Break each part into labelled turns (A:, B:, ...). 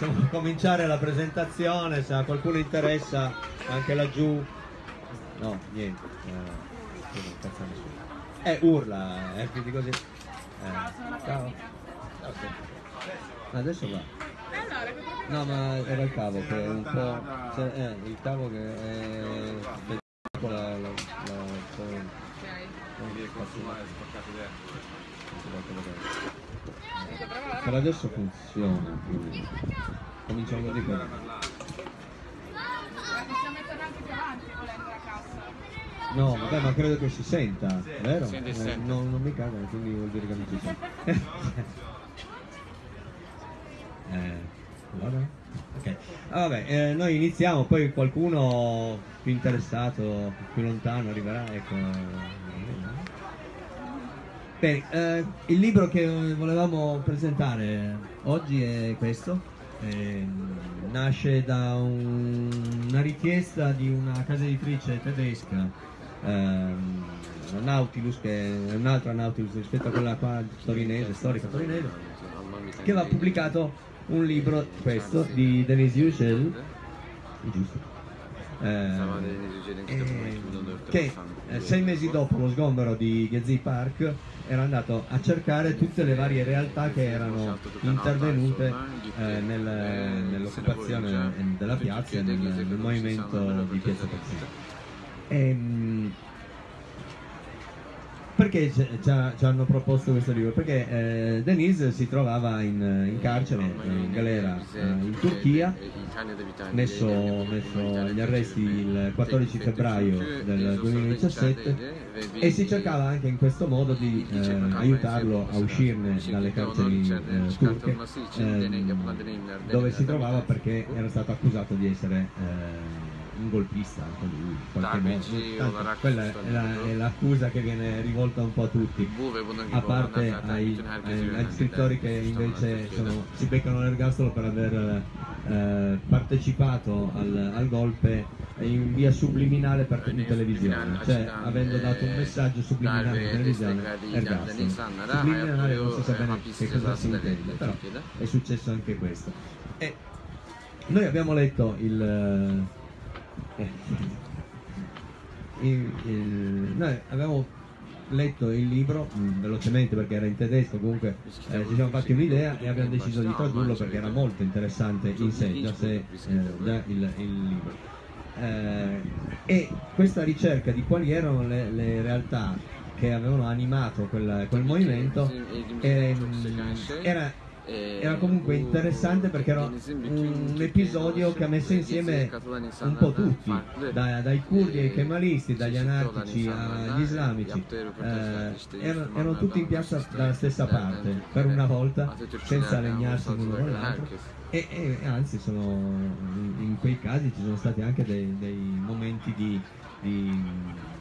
A: Possiamo cominciare la presentazione, se a qualcuno interessa, anche laggiù. No, niente. Eh. Eh, urla, eh, quindi così. Eh, ciao. Adesso va. No, ma era il cavo che è un po'. cioè, eh, il cavo che è. La, la, la, la, Per adesso funziona, quindi cominciamo così
B: cassa.
A: No, vabbè, ma credo che si senta, vero?
C: Sente,
A: Eh,
C: sente.
A: non, non mi caga, quindi vuol dire che non si sente. eh, vabbè. Ok, Ah, vabbè, eh, noi iniziamo, poi qualcuno più interessato, più lontano arriverà, ecco. Bene, eh, il libro che volevamo presentare oggi è questo, ehm, nasce da un- una richiesta di una casa editrice tedesca, la Nautilus, che è un'altra Nautilus rispetto a quella qua torinese, storica torinese, che aveva pubblicato un libro, questo, di Denise Yücel, giusto? Eh, eh, che eh, sei mesi dopo lo sgombero di Gezi Park era andato a cercare tutte le varie realtà che erano intervenute eh, nel- nell'occupazione della piazza e nel, nel movimento di Piazza Persino. Ehm, perché ci, ci ha- ci hanno proposto questo libro? Perché eh, Denise si trovava in, in carcere, in galera eh, in Turchia, messo, messo agli arresti il 14 febbraio del 2017 e si cercava anche in questo modo di eh, aiutarlo a uscirne dalle carceri eh, turche ehm, dove si trovava perché era stato accusato di essere eh, un golpista anche lui
C: sì,
A: Tanto quella è, la- è l'accusa che viene rivolta un po' a tutti. A parte ai, ai- agli scrittori che invece sono- si beccano l'ergastolo per aver eh, partecipato al, al golpe in via subliminale per, in televisione, cioè avendo dato un messaggio subliminale in televisione, ergastolo. Subliminale non si sa bene che cosa si intende, però è successo anche questo. E noi abbiamo letto il... eh, il- il- noi abbiamo letto il libro mh, velocemente perché era in tedesco, comunque eh, ci siamo fatti un'idea e abbiamo deciso di tradurlo perché era molto interessante in sé, già, se, eh, già il, il libro. Eh, e questa ricerca di quali erano le, le realtà che avevano animato quel, quel movimento ehm, era era comunque interessante perché era un episodio che ha messo insieme un po' tutti, da- dai curdi ai kemalisti, dagli anarchici agli islamici, eh, erano, erano tutti in piazza dalla stessa parte, per una volta, senza legnarsi l'uno con l'altro. E, e- e anzi, sono, in, in quei casi ci sono stati anche dei, dei momenti di, di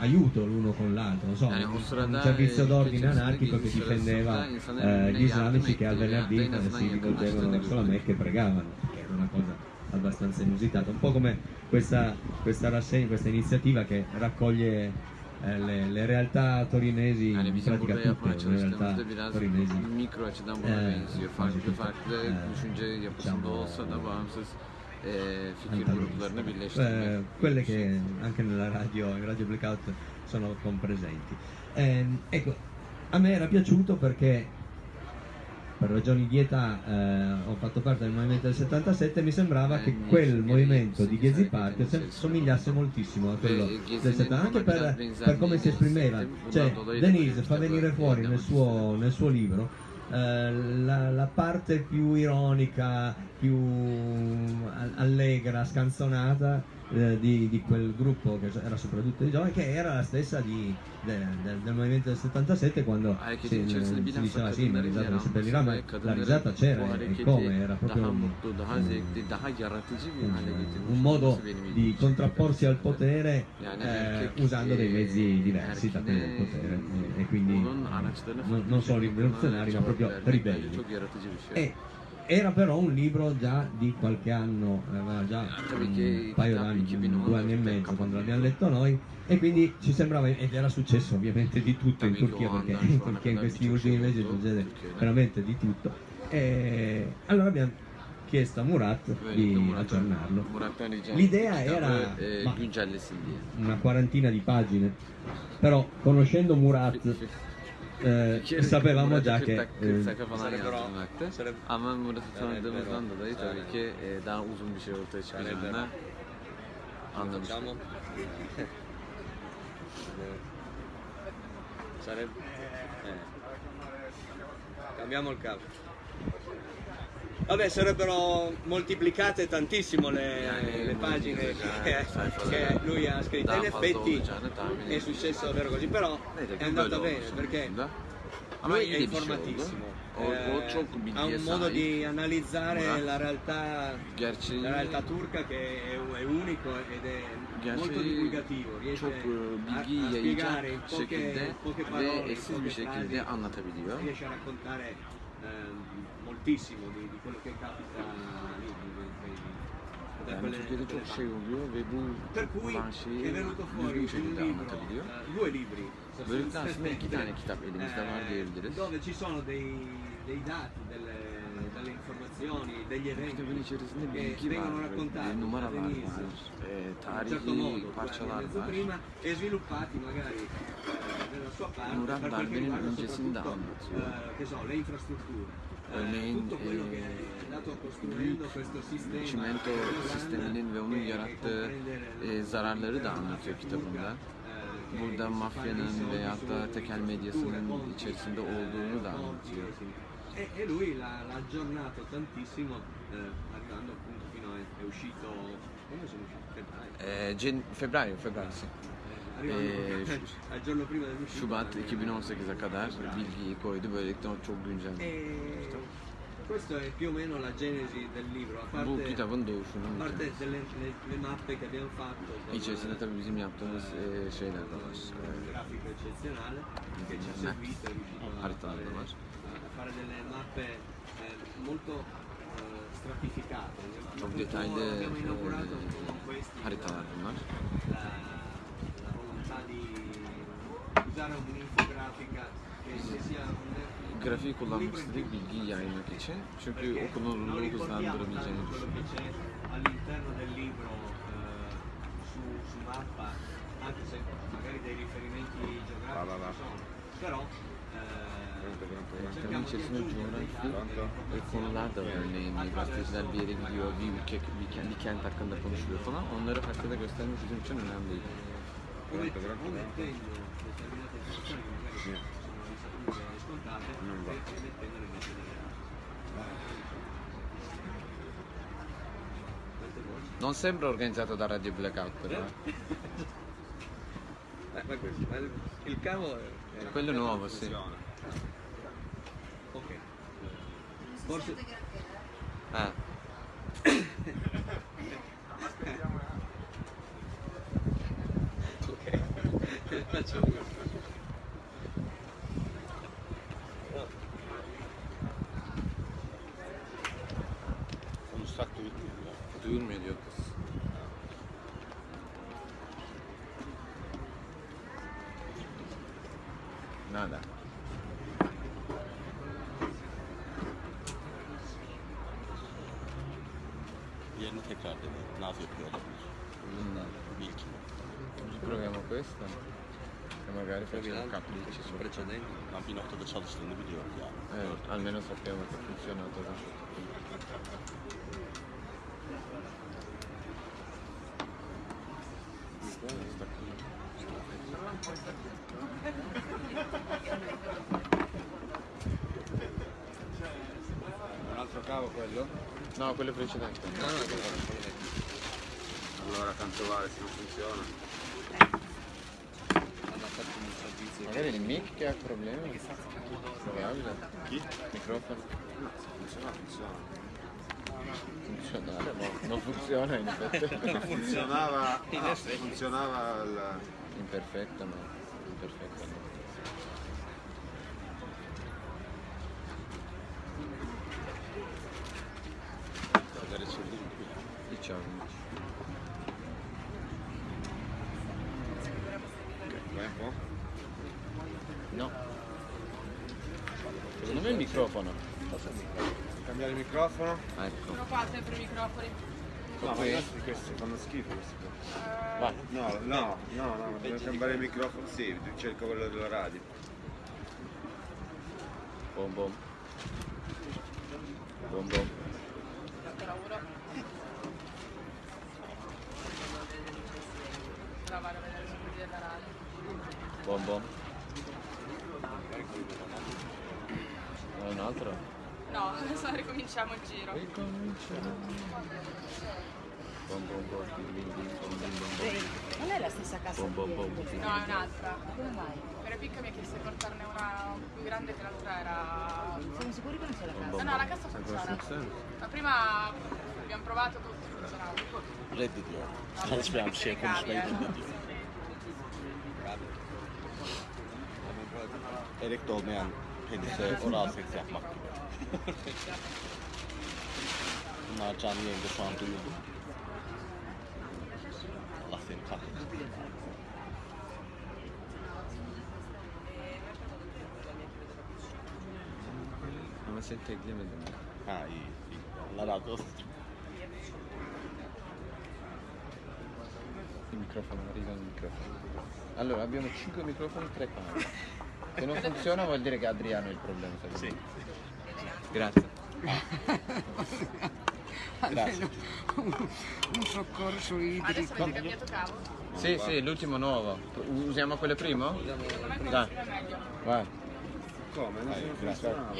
A: aiuto l'uno con l'altro, non so,
C: Yani
A: un, servizio
C: eh,
A: d'ordine anarchico che difendeva eh, gli islamici che al venerdì eh, si rivolgevano verso la Mecca e pregavano, che era una cosa abbastanza inusitata, un po' come questa, questa rassegna, questa iniziativa che raccoglie eh, le, le realtà torinesi,
C: Yani
A: in
C: bizim
A: pratica tutte le realtà torinesi.
C: mikro açıdan buna benziyor. Farklı farklı düşünce yapısında olsa da bağımsız e, fikir
A: antagoniste.
C: gruplarını birleştirmek.
A: Eh, quelle che anche nella radio, in radio blackout sono compresenti. Ehm, ecco, a me era piaciuto perché per ragioni di età eh, ho fatto parte del movimento del 77 e mi sembrava che quel movimento di Gezi Park se- somigliasse moltissimo a quello del 70 anche per, per come si esprimeva cioè Denise fa venire fuori nel suo, nel suo libro eh, la, la parte più ironica, più a- allegra, scanzonata eh, di, di quel gruppo che era soprattutto di giovani, che era la stessa di- de- del- del movimento del 77 quando si,
C: Hareketin içerisinde
A: si diceva sì, la
C: kadınların
A: risata non si seppellirà, ma la risata c'era e come, era proprio un, un- modo di contrapporsi al potere
C: Yani
A: eh, usando dei
C: eh,
A: mezzi diversi da quelli del potere e, e quindi non, non solo rivoluzionari ma proprio ribelli. E era però un libro già di qualche anno, aveva già un paio d'anni, due anni e mezzo quando l'abbiamo letto noi e quindi ci sembrava, ed era successo ovviamente di tutto in Turchia perché in Turchia in questi ultimi mesi succede veramente di tutto
D: E allora abbiamo chiesto a Murat di aggiornarlo. L'idea era- ma-. Una quarantina di pagine, però conoscendo Murat eh,
C: Bir kere
D: sapevamo già
C: 40
D: che
C: dakika,
D: eh,
C: 40 sayfa falan
A: Sarebbero-
C: Ama Murat'ı tanıdığımızdan dolayı tabii ki e, daha uzun bir şey ortaya çıkacağını anlamıştık.
A: Facciamo? Sarebbe... Eh. Cambiamo il capo. Vabbè, sarebbero moltiplicate tantissimo le,
C: Yani
A: le pagine che,
C: sayfaları
A: che lui ha scritto. In effetti
C: tahmin
A: è successo davvero così, però è andata bene perché lui è informatissimo. Eh, ha un modo di analizzare la realtà, la realtà turca che è, è unico ed è molto divulgativo, riesce a, a spiegare in poche, poche parole, in poche frasi, riesce a raccontare ehm, moltissimo di, di quello che capita lì, da quelle- Per cui è venuto fuori un libro, eh, due libri. Eh, dove ci sono dei, dei dati, delle, delle informazioni, degli eventi che vengono raccontati
C: ve numaralar
A: all'inizio,
C: var, e,
A: in un certo modo,
C: parçalar
A: prima, e sviluppati magari eh, nella sua parte per quel che riguarda soprattutto eh, che so, le infrastrutture. Eh,
C: Örneğin, eh,
A: questo sistema
C: çimento sisteminin ve onun yarattığı e, zararları da anlatıyor kitabında. Burada mafyanın veyahut da tekel medyasının içerisinde olduğunu da anlatıyor.
A: E, e lui l'ha, aggiornato tantissimo, eh, arrivando appunto fino a è uscito. Quando sono usciti? Febbraio.
C: E, Cen- Febbraio, Febbraio sì.
A: Arrivando
C: şu-
A: al giorno prima dell'uscita.
C: Şubat 2018'e kadar bilgiyi koydu. Böylelikle o çok güncel.
A: E questo è più o meno la genesi del libro, a
C: Bu
A: parte,
C: kitabın doğuşunun
A: parte delle le, le mappe che abbiamo fatto
C: İçerisinde tabii bizim yaptığımız e, şeyler de var. E,
A: grafico eccezionale che ci ha è riuscito a fare, a fare delle mappe eh, molto eh, stratificate.
C: Çok detaylı e, haritalar bunlar. Grafiği
A: un
C: kullanmak
A: libro in
C: istedik
A: più.
C: bilgiyi yaymak için. Çünkü
A: Perché non
C: okunurluğu
A: ricordiamo
C: hızlandırabileceğini
A: tanto quello che
C: düşünüyoruz.
A: c'è all'interno del libro eh, su, su mappa, anche se magari dei riferimenti geografici ci sono, però eh,
C: Kitabın
A: cerchiamo di
C: içerisinde
A: aggiungere dei
C: coğrafi
A: dati, delle
C: ve konular da var.
A: informazioni
C: Örneğin gazeteciler bir yere gidiyor, bir ülke, bir kent, bir kent hakkında konuşuyor falan. Onları haritada göstermek bizim için önemliydi.
A: Informazioni che magari sono e mettendole delle altre. Quante voci?
C: Non sembra organizzato da Radio Blackout però. eh.
A: Eh, ma questo, ma il, il cavo è, è-
C: Quello nuovo, sì.
A: Ok. Forse.
C: Ha.
A: Ok. Facciamo così.
E: Turno.
C: Duyulmuyor diyor kız. Nada.
E: Yerini tekrar dedi. Naz yapıyor olabilir. Bilgi.
C: Biz proviamo questa e magari facciamo un capricci su.
A: Precedenti.
E: Ben bir noktada çalıştığını biliyorum yani.
C: Eh, almeno sappiamo che funziona da
E: quello
C: precedente.
E: Allora tanto vale se non funziona.
A: Hanno fatto un servizio.
C: Magari il mic che ha problemi. Probabile.
E: Chi?
C: Microfono.
E: No, se funziona funziona.
C: Funzionare, no. Non funziona in effetti.
E: Funzionava. ah, funzionava il.
C: Imperfetto no. Imperfetto no.
E: Magari c'è il link qui.
C: Diciamo.
E: Vai un po'?
C: No. Secondo me il microfono.
E: cambiare il microfono?
C: Ecco.
B: Sono qua sempre i microfoni.
E: No, ma
C: Qui?
E: i nostri questi fanno schifo questi qua.
C: Vai.
E: No, no, no, no, devo cambiare il microfono. Sì, cerco quello della radio.
C: Bom bom. Bom bom.
B: Tanto lavoro. Ora vado a vedere se quelli della radio.
C: Bom bom. Vuoi un altro?
B: No, adesso ricominciamo il giro.
C: Bom bom bom. Bim bim bim bom bim bom bom.
F: Non è la stessa casa
C: Bom bom bom.
B: No, è un'altra.
F: Come mai?
B: Per picca mi ha chiesto di portarne una più grande che l'altra era...
F: Siamo sicuri che non c'è la
C: bom
B: No, no, la cassa funziona. Ma prima abbiamo provato tutti, funzionava.
G: Reddediyor. Çalışmayan bir şey konuşmayı reddediyor. Elekte olmayan penise oral seks yapmak gibi. Bunlar canlı yayında şu an duyuldu. Allah seni kahretsin.
C: Ama seni teklemedim.
G: Ha iyi, iyi. Allah razı olsun.
C: Il microfono, arriva il microfono. Allora, abbiamo 5 microfoni, 3 camere. Se non funziona vuol dire che Adriano è il problema. me. Grazie.
G: Grazie.
H: un soccorso
B: Adesso
H: idrico.
B: avete cambiato cavo?
C: Sì, sì, l'ultimo nuovo. Usiamo quello primo? Dai,
B: È meglio.
C: vai,
E: Come? Non
G: Dai,
E: funzionava.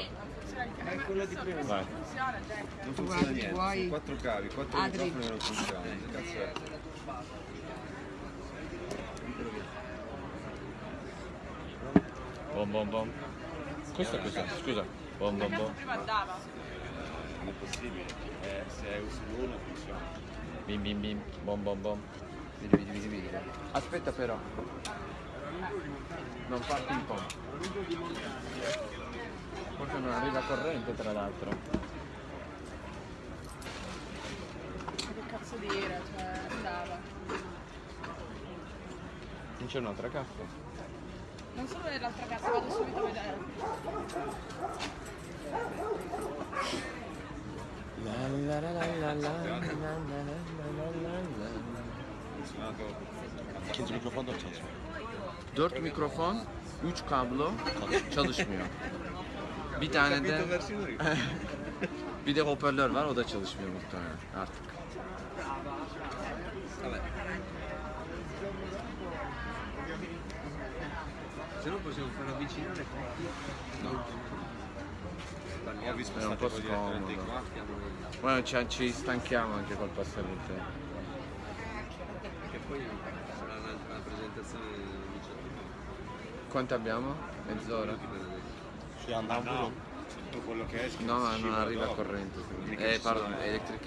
B: Cavo.
E: quello di prima.
C: vai.
E: Non funziona
H: guardi,
E: niente,
H: vuoi-
E: quattro cavi, quattro
H: Adri.
E: microfoni non funzionano. Cazzo è?
C: Bom bom bom. Questo è cos'è? Scusa. Bom bom bom.
B: prima andava.
G: Non è possibile. Eh, se usi l'uno funziona.
C: Bim bim bim. Bom bom bom. Vedi, vedi, vedi, vedi. Aspetta però. Non fa ping pong. Forse non arriva corrente tra l'altro.
B: Che cazzo dire, cioè andava.
C: Non c'è un'altra cassa?
B: Non solo nell'altra cassa, vado subito a vedere.
C: La la la la la la la la la la la.
E: Funzionato.
G: İkinci mikrofon da mı çalışmıyor?
C: 4 mikrofon, 3 kablo çalışmıyor. Bir tane de bir de hoparlör var o da çalışmıyor muhtemelen artık.
A: Se no possiamo far avvicinare
E: Ho visto
C: È un po' scomodo.
E: qua.
C: Bueno, ci, ci stanchiamo anche col passare del tempo.
A: che poi sarà una, una presentazione di 18
C: Quanto abbiamo? Mezz'ora?
G: Şu yandan
E: No,
G: vurun.
E: tutto quello che esce.
C: No, ma non arriva
E: dopo.
C: corrente. Eh, pardon,
E: sono-
C: electric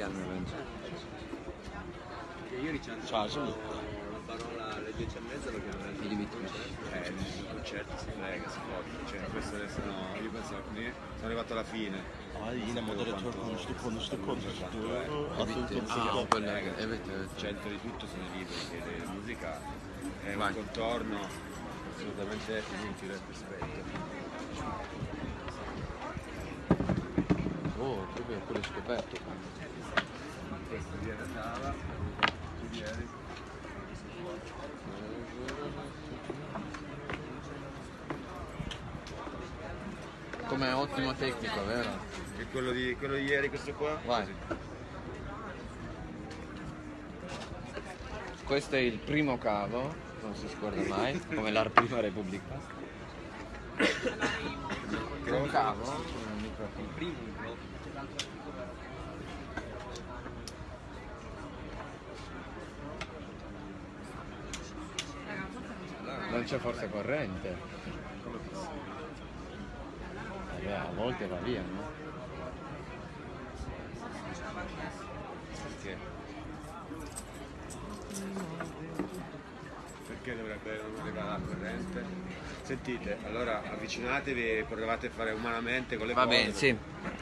A: ieri ci hanno
G: Ciao, ciao.
A: la parola alle 10 e mezza lo chiameremo
C: Vedi, vedi.
E: Eh, nel concerto si frega, si fotte. Cioè, questo adesso no, io penso che sono arrivato alla fine.
G: Ay yine moderatör konuştu, konuştu, konuştu. Konuştu.
C: Ah, è- evet, evet.
E: Centro di tutto sono i libri, perché la musica è un contorno assolutamente inutile al rispetto.
C: Oh, proprio quello scoperto.
E: Tu.
C: Come ottimo tecnico, vero?
E: E quello di, quello di ieri, questo qua?
C: Vai. Questo è il primo cavo, non si scorda mai, come la prima repubblica. Che è un cavo? Microfono.
A: primo microfono
C: Non c'è forza corrente. Eh beh, a volte va via, no?
E: Perché? Perché dovrebbe non arrivare la corrente? Sentite, allora avvicinatevi, provate a fare umanamente con le
C: Va
E: cose.
C: bene, sì.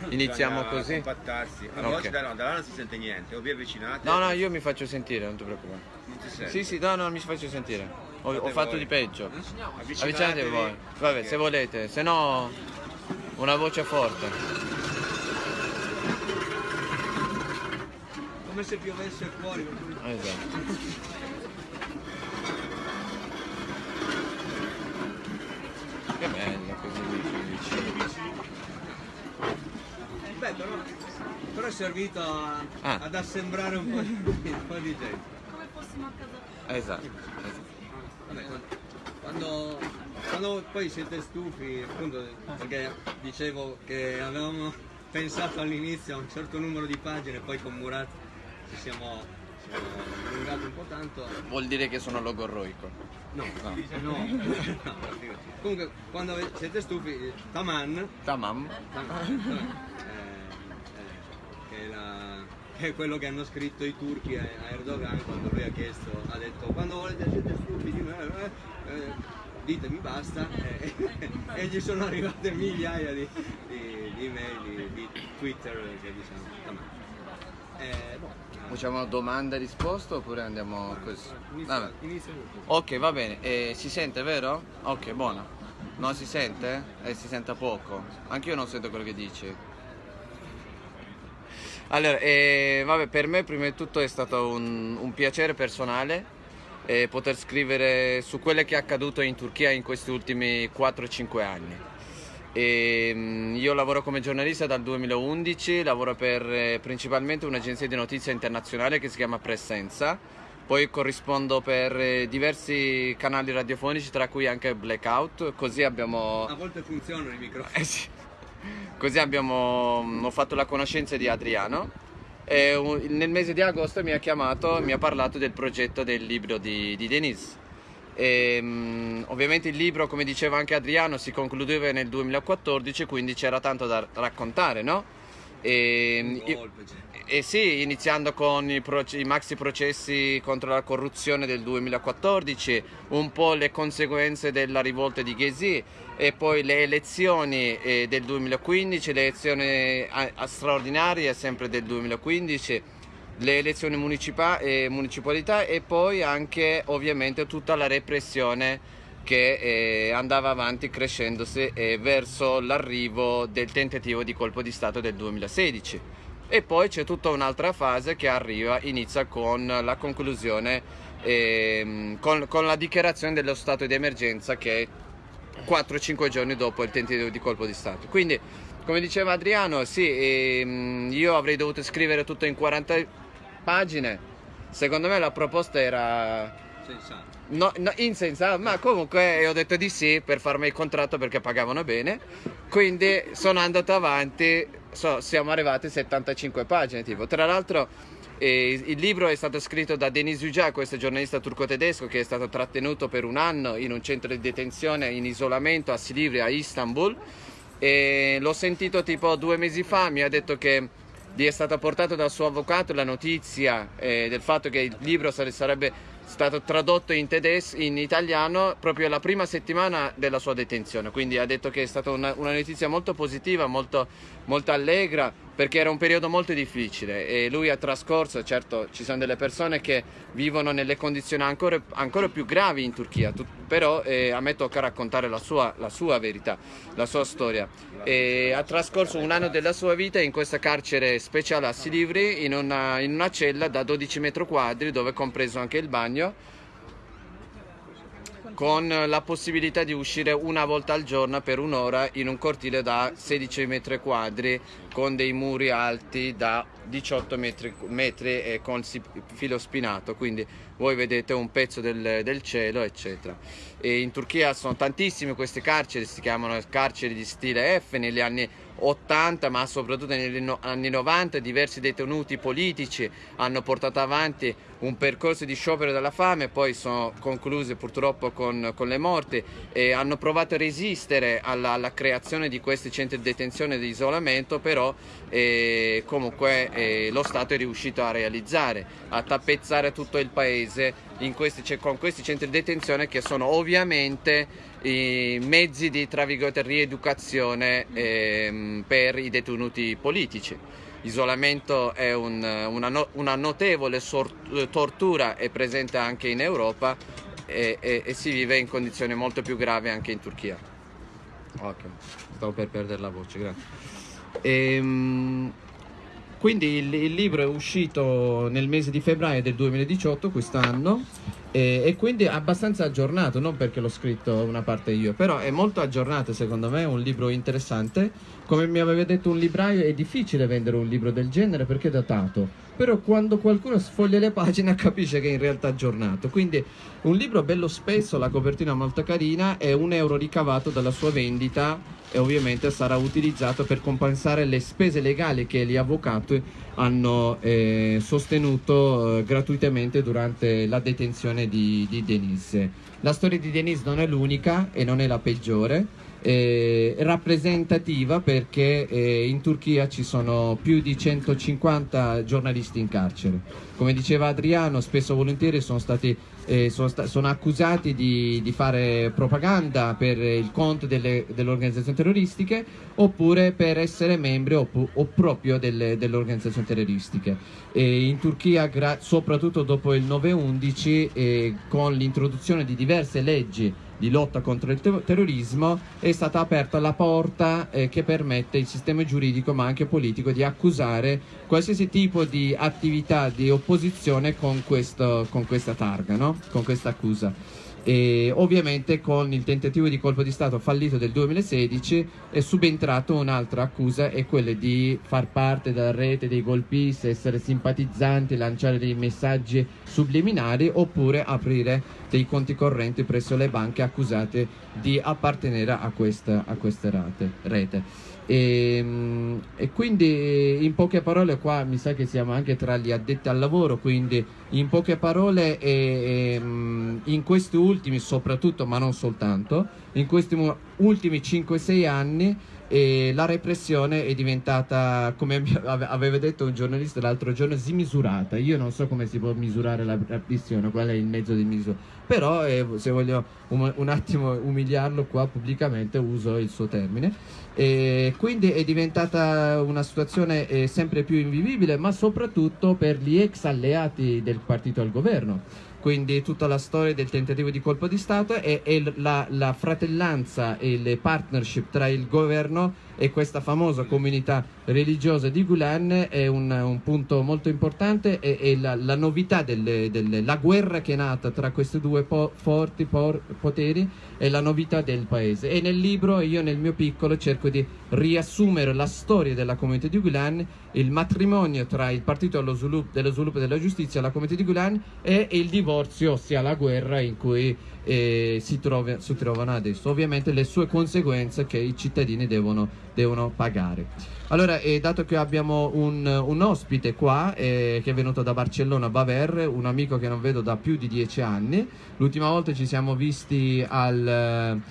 C: Iniziamo così.
E: Compattarsi. A
C: Ok.
E: volte da, no, da là non si sente niente, o vi avvicinate.
C: No, no, io mi faccio sentire, non ti preoccupare.
E: Non si sente.
C: Sì, sì, no, no, mi faccio sentire. Ho, ho fatto
E: voi.
C: di peggio.
E: Avvicinatevi.
C: Avvicinatevi voi. Vabbè,
E: Perché-
C: se volete, se no una voce forte.
A: come se piovesse fuori.
H: Esatto. Che bello così vicino vicino.
A: Beh, però, però è servito a-
H: Ah.
A: ad assembrare un po' di, un po' di gente.
C: Come fossimo a casa
H: Esatto. esatto.
A: Vabbè, quando, quando poi siete stufi, appunto, perché dicevo che avevamo pensato all'inizio a un certo numero di pagine, poi con Murat ci siamo, siamo allungati un po' tanto.
H: Vuol dire che sono logorroico.
A: No,
H: No.
A: no, no, Comunque, quando siete stufi, Taman,
H: Tamam.
A: Taman, eh, eh, è quello che hanno scritto i turchi a Erdogan quando lui ha chiesto, ha detto quando volete siete stufi di me, eh, eh, ditemi basta eh, e gli sono arrivate migliaia di, di, di email, di, di Twitter che diciamo. Eh, boh,
H: Facciamo domanda e risposta oppure andiamo così?
A: tu.
H: Ok, va bene. Eh, si sente, vero? Ok, buono. Non si sente? Eh, si sente poco. Anch'io non sento quello che dici. Allora, eh, vabbè, per me prima di tutto è stato un, un piacere personale eh, poter scrivere su quello che è accaduto in Turchia in questi ultimi 4-5 anni. E, mm, io lavoro come giornalista dal 2011, lavoro per eh, principalmente un'agenzia di notizia internazionale che si chiama Presenza, poi corrispondo per eh, diversi canali radiofonici, tra cui anche Blackout, così abbiamo...
A: A volte funzionano i microfoni.
H: Eh sì. Così abbiamo ho fatto la conoscenza di Adriano. E nel mese di agosto mi ha chiamato e mi ha parlato del progetto del libro di, di Denise. E, mm, ovviamente il libro, come diceva anche Adriano, si concludeva nel 2014, quindi c'era tanto da raccontare, no? E,
A: Un
H: io- eh sì, iniziando con i, i maxi processi contro la corruzione del 2014, un po' le conseguenze della rivolta di Ghesi e poi le elezioni eh, del 2015, le elezioni a straordinarie sempre del 2015, le elezioni eh, municipalità e poi anche ovviamente tutta la repressione che eh, andava avanti crescendosi eh, verso l'arrivo del tentativo di colpo di Stato del 2016. E poi c'è tutta un'altra fase che arriva, inizia con la conclusione, ehm, con, con la dichiarazione dello stato di emergenza che è 4-5 giorni dopo il tentativo di colpo di Stato. Quindi, come diceva Adriano, sì, ehm, io avrei dovuto scrivere tutto in 40 pagine. Secondo me la proposta era
A: Sensato.
H: No, no, insensato, ma comunque ho detto di sì per farmi il contratto perché pagavano bene. Quindi sono andato avanti, so- siamo arrivati a 75 pagine. Tipo. Tra l'altro, eh, il libro è stato scritto da Denis Yücel, questo giornalista turco-tedesco che è stato trattenuto per un anno in un centro di detenzione in isolamento a Silivri a Istanbul. E l'ho sentito tipo due mesi fa, mi ha detto che gli è stata portata dal suo avvocato la notizia eh, del fatto che il libro sare- sarebbe stato tradotto in, tedes- in italiano proprio la prima settimana della sua detenzione. Quindi ha detto che è stata una, una notizia molto positiva, molto, molto allegra, perché era un periodo molto difficile e lui ha trascorso, certo ci sono delle persone che vivono nelle condizioni ancora, ancora più gravi in Turchia, tu- però eh, a me tocca raccontare la sua, la sua verità, la sua storia. E ha trascorso un anno della sua vita in questa carcere speciale a Silivri, in una, in una cella da 12 metri quadri dove è compreso anche il bagno con la possibilità di uscire una volta al giorno per un'ora in un cortile da 16 metri quadri con dei muri alti da 18 metri, metri e con filo spinato, quindi voi vedete un pezzo del, del cielo, eccetera. E in Turchia sono tantissime queste carceri, si chiamano carceri di stile F negli anni 80, ma soprattutto negli anni 90 diversi detenuti politici hanno portato avanti un percorso di sciopero della fame, poi sono concluse purtroppo con, con le morti e hanno provato a resistere alla, alla creazione di questi centri di detenzione e di isolamento, però eh, comunque eh, lo Stato è riuscito a realizzare, a tappezzare tutto il paese questi, con questi centri di detenzione che sono ovviamente i mezzi di rieducazione ehm, per i detenuti politici. Isolamento è un- una, no- una notevole sor- tortura, è presente anche in Europa e, e- e si vive in condizioni molto più gravi anche in Turchia. Ok, stavo per perdere la voce, grazie. Ehm, quindi il, il libro è uscito nel mese di febbraio del 2018, quest'anno, e, e quindi abbastanza aggiornato, non perché l'ho scritto una parte io, però è molto aggiornato secondo me, è un libro interessante. Come mi aveva detto un libraio è difficile vendere un libro del genere perché è datato, però quando qualcuno sfoglia le pagine capisce che è in realtà aggiornato. Quindi un libro bello spesso, la copertina molto carina e un euro ricavato dalla sua vendita e ovviamente sarà utilizzato per compensare le spese legali che gli avvocati hanno eh, sostenuto eh, gratuitamente durante la detenzione di, di Denise. La storia di Denise non è l'unica e non è la peggiore, eh, rappresentativa perché eh, in Turchia ci sono più di 150 giornalisti in carcere. Come diceva Adriano, spesso volentieri sono stati eh, sono, sta- sono accusati di, di fare propaganda per il conto delle, delle organizzazioni terroristiche oppure per essere membri o, o proprio delle, delle organizzazioni terroristiche. E in Turchia, soprattutto dopo il 9-11, eh, con l'introduzione di diverse leggi di lotta contro il te- terrorismo è stata aperta la porta eh, che permette il sistema giuridico ma anche politico di accusare qualsiasi tipo di attività di opposizione con, questo, con questa targa, no? con questa accusa. E ovviamente con il tentativo di colpo di Stato fallito del 2016 è subentrato un'altra accusa e quella di far parte della rete dei golpisti, essere simpatizzanti, lanciare dei messaggi subliminari oppure aprire dei conti correnti presso le banche accusate di appartenere a questa, a questa rate, rete. E, e, quindi in poche parole qua mi sa che siamo anche tra gli addetti al lavoro, quindi in poche parole e, e, in questi ultimi soprattutto, ma non soltanto, in questi ultimi 5-6 anni e la repressione è diventata, come aveva detto un giornalista l'altro giorno, smisurata. Io non so come si può misurare la repressione, qual è il mezzo di misura, però eh, se voglio un, un, attimo umiliarlo qua pubblicamente uso il suo termine. E quindi è diventata una situazione eh, sempre più invivibile, ma soprattutto per gli ex alleati del partito al governo. Quindi tutta la storia del tentativo di colpo di Stato e, la, la, fratellanza e le partnership tra il governo e questa famosa comunità religiosa di Gulen è un, un punto molto importante e, e la, la, novità delle, delle, la guerra che è nata tra questi due po- forti por- poteri è la novità del paese. E nel libro io nel mio piccolo cerco di riassumere la storia della comunità di Gulen il matrimonio tra il partito dello sviluppo, dello sviluppo e della giustizia la comunità di Gulen e il divorzio ossia la guerra in cui eh, si, trova, si, trovano adesso. Ovviamente le sue conseguenze che i cittadini devono, devono pagare. Allora, eh, dato che abbiamo un, un ospite qua eh, che è venuto da Barcellona, Baver, un amico che non vedo da più di dieci anni, l'ultima volta ci siamo visti al...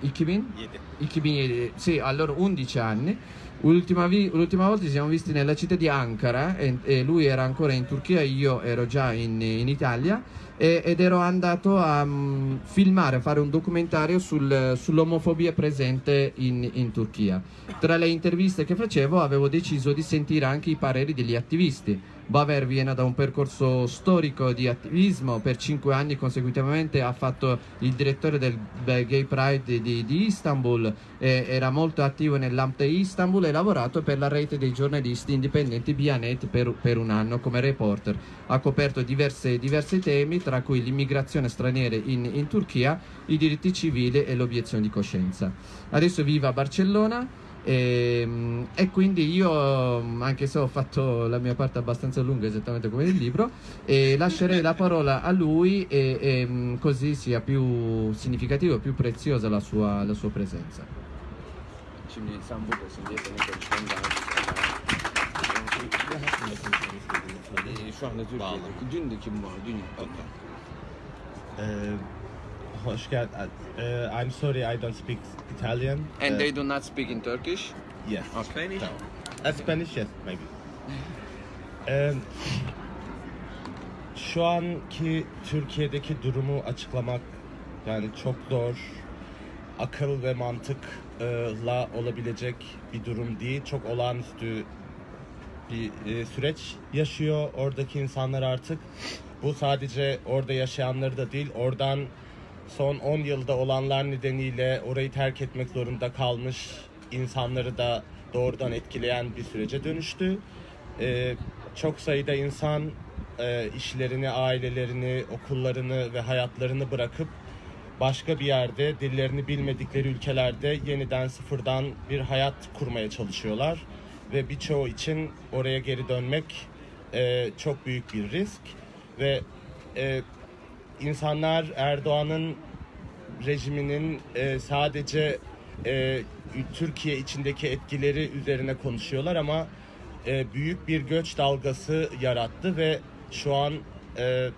H: Ikibin? Ikibin, sì, allora 11 anni. L'ultima, volta ci siamo visti nella città di Ankara e, e lui era ancora in Turchia, io ero già in, in Italia e, ed ero andato a um, filmare, a fare un documentario sul, sull'omofobia presente in, in Turchia. Tra le interviste che facevo avevo deciso di sentire anche i pareri degli attivisti Baver viene da un percorso storico di attivismo, per cinque anni consecutivamente ha fatto il direttore del Gay Pride di, di Istanbul, era molto attivo nell'AMT Istanbul e ha lavorato per la rete dei giornalisti indipendenti Bianet per, per un anno come reporter. Ha coperto diverse, diversi temi, tra cui l'immigrazione straniera in, in Turchia, i diritti civili e l'obiezione di coscienza. Adesso vive a Barcellona e, ehm, e, quindi io, anche se ho fatto la mia parte abbastanza lunga, esattamente come nel libro, eh, lascerei la parola a lui e, e, mm, così sia più significativa e più preziosa la sua, la sua presenza.
G: Uh, hoş geldin. Uh, I'm sorry I don't speak Italian.
H: And
G: Uh,
H: they do not speak in Turkish?
G: Yes.
H: Spanish?
G: No. Uh, Spanish yes maybe. Um, şu anki Türkiye'deki durumu açıklamak yani çok zor. Akıl ve mantıkla olabilecek bir durum değil. Çok olağanüstü bir e, süreç yaşıyor oradaki insanlar artık. Bu sadece orada yaşayanları da değil, oradan son 10 yılda olanlar nedeniyle orayı terk etmek zorunda kalmış insanları da doğrudan etkileyen bir sürece dönüştü. e, çok sayıda insan e, işlerini, ailelerini, okullarını ve hayatlarını bırakıp başka bir yerde, dillerini bilmedikleri ülkelerde yeniden sıfırdan bir hayat kurmaya çalışıyorlar. Ve birçoğu için oraya geri dönmek e, çok büyük bir risk. Ve e, insanlar Erdoğan'ın rejiminin e, sadece e, Türkiye içindeki etkileri üzerine konuşuyorlar ama e, büyük bir göç dalgası yarattı ve şu an e,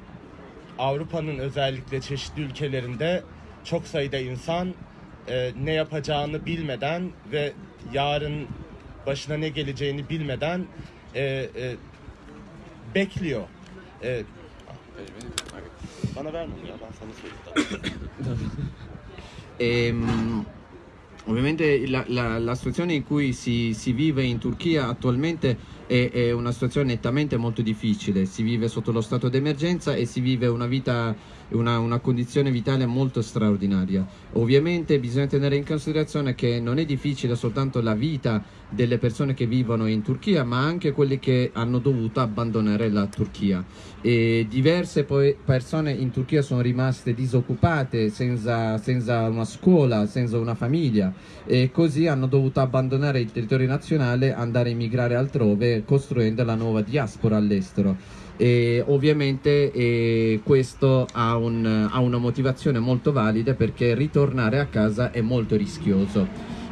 G: Avrupa'nın özellikle çeşitli ülkelerinde çok sayıda insan e, ne yapacağını bilmeden ve yarın başına ne geleceğini bilmeden e, e, bekliyor. E, bana verme ya ben sana söyleyeyim.
H: Ovviamente la, la- la situazione in cui si, si vive in Turchia attualmente è, è una situazione nettamente molto difficile, si vive sotto lo stato d'emergenza e si vive una vita, una, una condizione vitale molto straordinaria. Ovviamente bisogna tenere in considerazione che non è difficile soltanto la vita delle persone che vivono in Turchia, ma anche quelli che hanno dovuto abbandonare la Turchia. E diverse persone in Turchia sono rimaste disoccupate, senza, senza una scuola, senza una famiglia e così hanno dovuto abbandonare il territorio nazionale, andare a immigrare altrove, costruendo la nuova diaspora all'estero. E ovviamente eh, questo ha, un- ha una motivazione molto valida perché ritornare a casa è molto rischioso.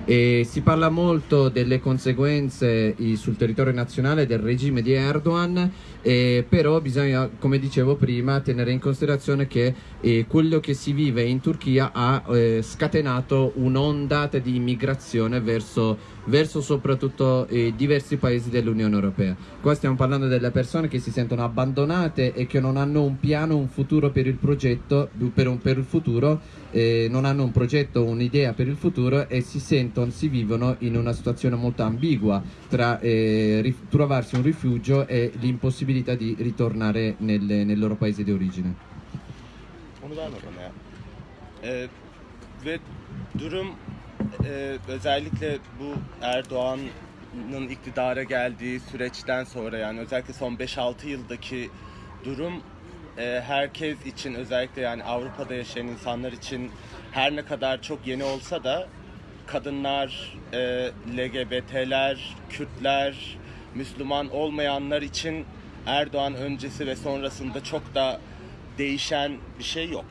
H: E si parla molto delle conseguenze sul territorio nazionale del regime di Erdogan, eh, però bisogna, come dicevo prima, tenere in considerazione che eh, quello che si vive in Turchia ha eh, scatenato un'ondata di immigrazione verso, verso soprattutto eh, diversi paesi dell'Unione Europea. Qua stiamo parlando delle persone che si sentono abbandonate e che non hanno un piano, un futuro per il progetto, per, un- per il futuro, eh, non hanno un progetto, un'idea per il futuro e si sentono, si vivono in una situazione molto ambigua tra eh, trovarsi un rifugio e l'impossibilità di ritornare nelle- nel loro paese di origine.
G: Ee, e, özellikle bu Erdoğan'ın iktidara geldiği süreçten sonra yani özellikle son 5-6 yıldaki durum e, herkes için özellikle yani Avrupa'da yaşayan insanlar için her ne kadar çok yeni olsa da kadınlar, e, LGBT'ler, Kürtler, Müslüman olmayanlar için Erdoğan öncesi ve sonrasında çok da değişen bir şey yok.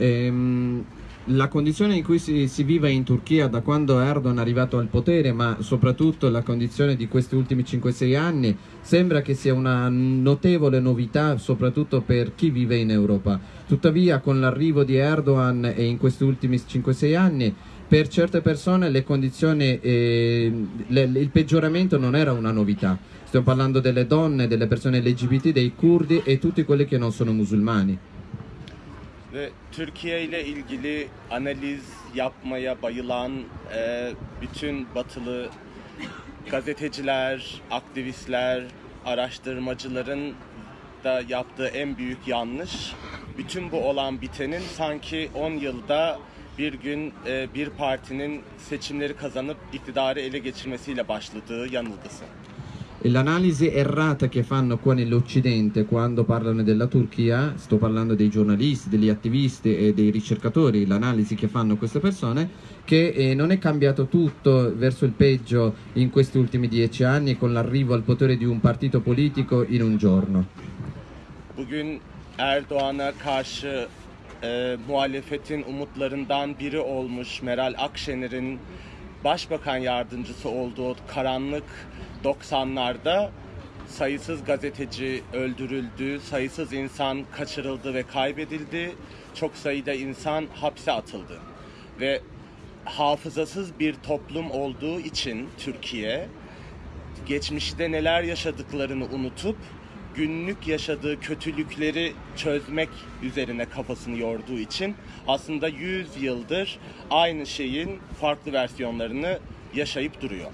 H: Ehm, la condizione in cui si, si vive in Turchia da quando Erdogan è arrivato al potere, ma soprattutto la condizione di questi ultimi 5-6 anni, sembra che sia una notevole novità, soprattutto per chi vive in Europa. Tuttavia, con l'arrivo di Erdogan e in questi ultimi 5-6 anni, per certe persone le condizioni, eh, le- il peggioramento non era una novità. Stiamo parlando delle donne, delle persone LGBT, dei curdi e tutti quelli che non sono musulmani.
G: Ve Türkiye ile ilgili analiz yapmaya bayılan e, bütün batılı gazeteciler, aktivistler, araştırmacıların da yaptığı en büyük yanlış bütün bu olan bitenin sanki 10 yılda bir gün e, bir partinin seçimleri kazanıp iktidarı ele geçirmesiyle başladığı yanılgısı.
H: L'analisi errata che fanno qua nell'Occidente quando parlano della Turchia, sto parlando dei giornalisti, degli attivisti e dei ricercatori, l'analisi che fanno queste persone, che eh, non è cambiato tutto verso il peggio in questi ultimi dieci anni con l'arrivo al potere di un partito politico in un giorno.
G: Bugün Erdoğan'a karşı e, muhalefetin umutlarından biri olmuş Meral Akşener'in başbakan yardımcısı olduğu karanlık 90'larda sayısız gazeteci öldürüldü, sayısız insan kaçırıldı ve kaybedildi, çok sayıda insan hapse atıldı. Ve hafızasız bir toplum olduğu için Türkiye geçmişte neler yaşadıklarını unutup günlük yaşadığı kötülükleri çözmek üzerine kafasını yorduğu için aslında 100 yıldır aynı şeyin farklı versiyonlarını yaşayıp duruyor.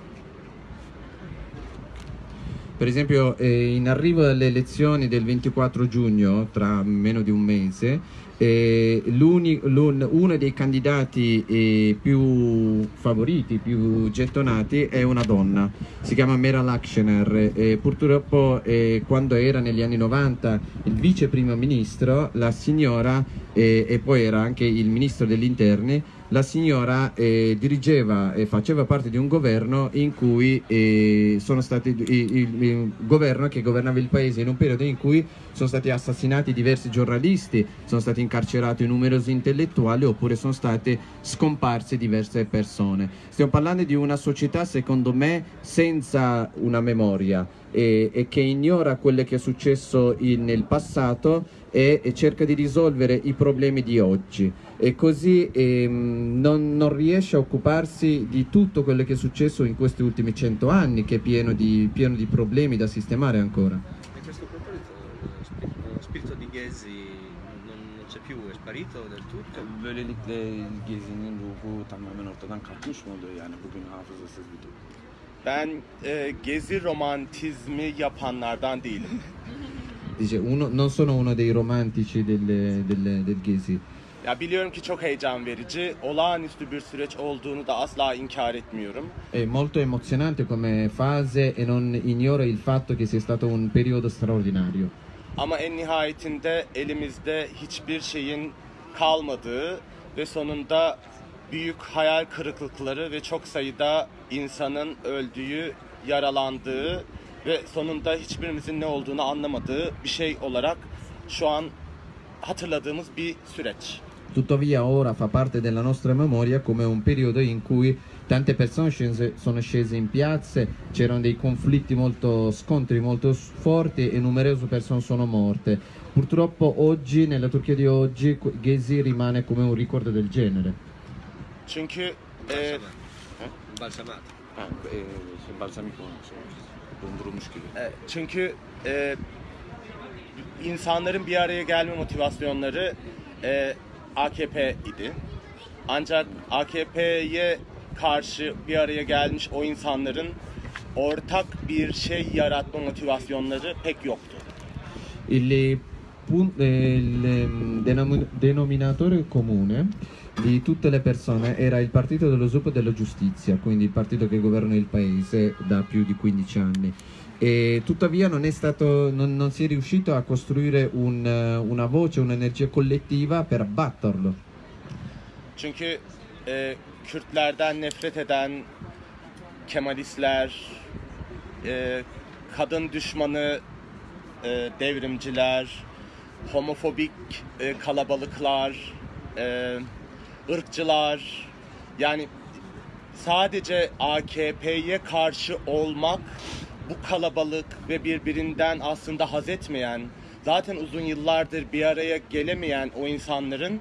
H: Per esempio, eh, in arrivo alle elezioni del 24 giugno, tra meno di un mese, eh, uno dei candidati eh, più favoriti, più gettonati, è una donna. Si chiama Mera Lakshener. Eh, purtroppo, quando era negli anni 90 il vice primo ministro, la signora, eh, e poi era anche il ministro degli interni, la signora eh, dirigeva e faceva parte di un governo in cui eh, sono stati il, il- il governo che governava il paese in un periodo in cui sono stati assassinati diversi giornalisti, sono stati incarcerati numerosi intellettuali oppure sono state scomparse diverse persone. Stiamo parlando di una società secondo me senza una memoria e, che ignora quello che è successo in- nel passato e, e cerca di risolvere i problemi di oggi e così ehm, non, non riesce a occuparsi di tutto quello che è successo in questi ultimi cento anni che è pieno di, pieno di problemi da sistemare ancora.
A: A questo proposito, lo spirito, lo spirito di Ghesi non, non c'è più, è sparito del tutto.
C: Böylelikle gezinin ruhu tamamen ortadan kalkmış mı oluyor yani bugün hafızasız bir durum?
G: Ben e, gezi romantizmi yapanlardan değilim.
H: Dice, uno- non sono uno dei romantici delle- delle- del Ghesi.
G: Ya biliyorum ki çok heyecan verici, olağanüstü bir süreç olduğunu da asla inkar etmiyorum.
H: È molto emozionante come fase e non ignora il fatto che sia stato un periodo straordinario.
G: Ama en nihayetinde elimizde hiçbir şeyin kalmadığı ve sonunda büyük hayal kırıklıkları ve çok sayıda insanın öldüğü, yaralandığı ve sonunda hiçbirimizin ne olduğunu anlamadığı bir şey olarak şu an hatırladığımız bir süreç.
H: Tuttavia ora fa parte della nostra memoria come un periodo in cui tante persone scese- sono scese in piazze, c'erano dei conflitti molto scontri molto forti e numerose persone sono morte. Purtroppo oggi, nella Turchia di oggi, Gezi rimane come un ricordo del genere.
G: Çünkü e,
A: Balsamato. Balsamato.
C: Ha, e, olmuş. Dondurulmuş gibi.
G: E, Çünkü e, insanların bir araya gelme motivasyonları e, AKP idi. Ancak AKP'ye karşı bir araya gelmiş o insanların ortak bir şey yaratma motivasyonları pek yoktu.
H: Il, pun- eh, il, ehm, denom- denominatore comune di tutte le persone era il partito dello sviluppo e della giustizia, quindi il partito che governa il paese da più di 15 anni. E tuttavia non, stato, non, non si è riuscito a costruire un, eh, una voce, un'energia collettiva per abbatterlo.
G: Çünkü e, nefret eden Kemalistler, e, kadın düşmanı e, devrimciler, homofobik e, kalabalıklar, e, ırkçılar, yani sadece AKP'ye karşı olmak bu kalabalık ve birbirinden aslında haz etmeyen, zaten uzun yıllardır bir araya gelemeyen o insanların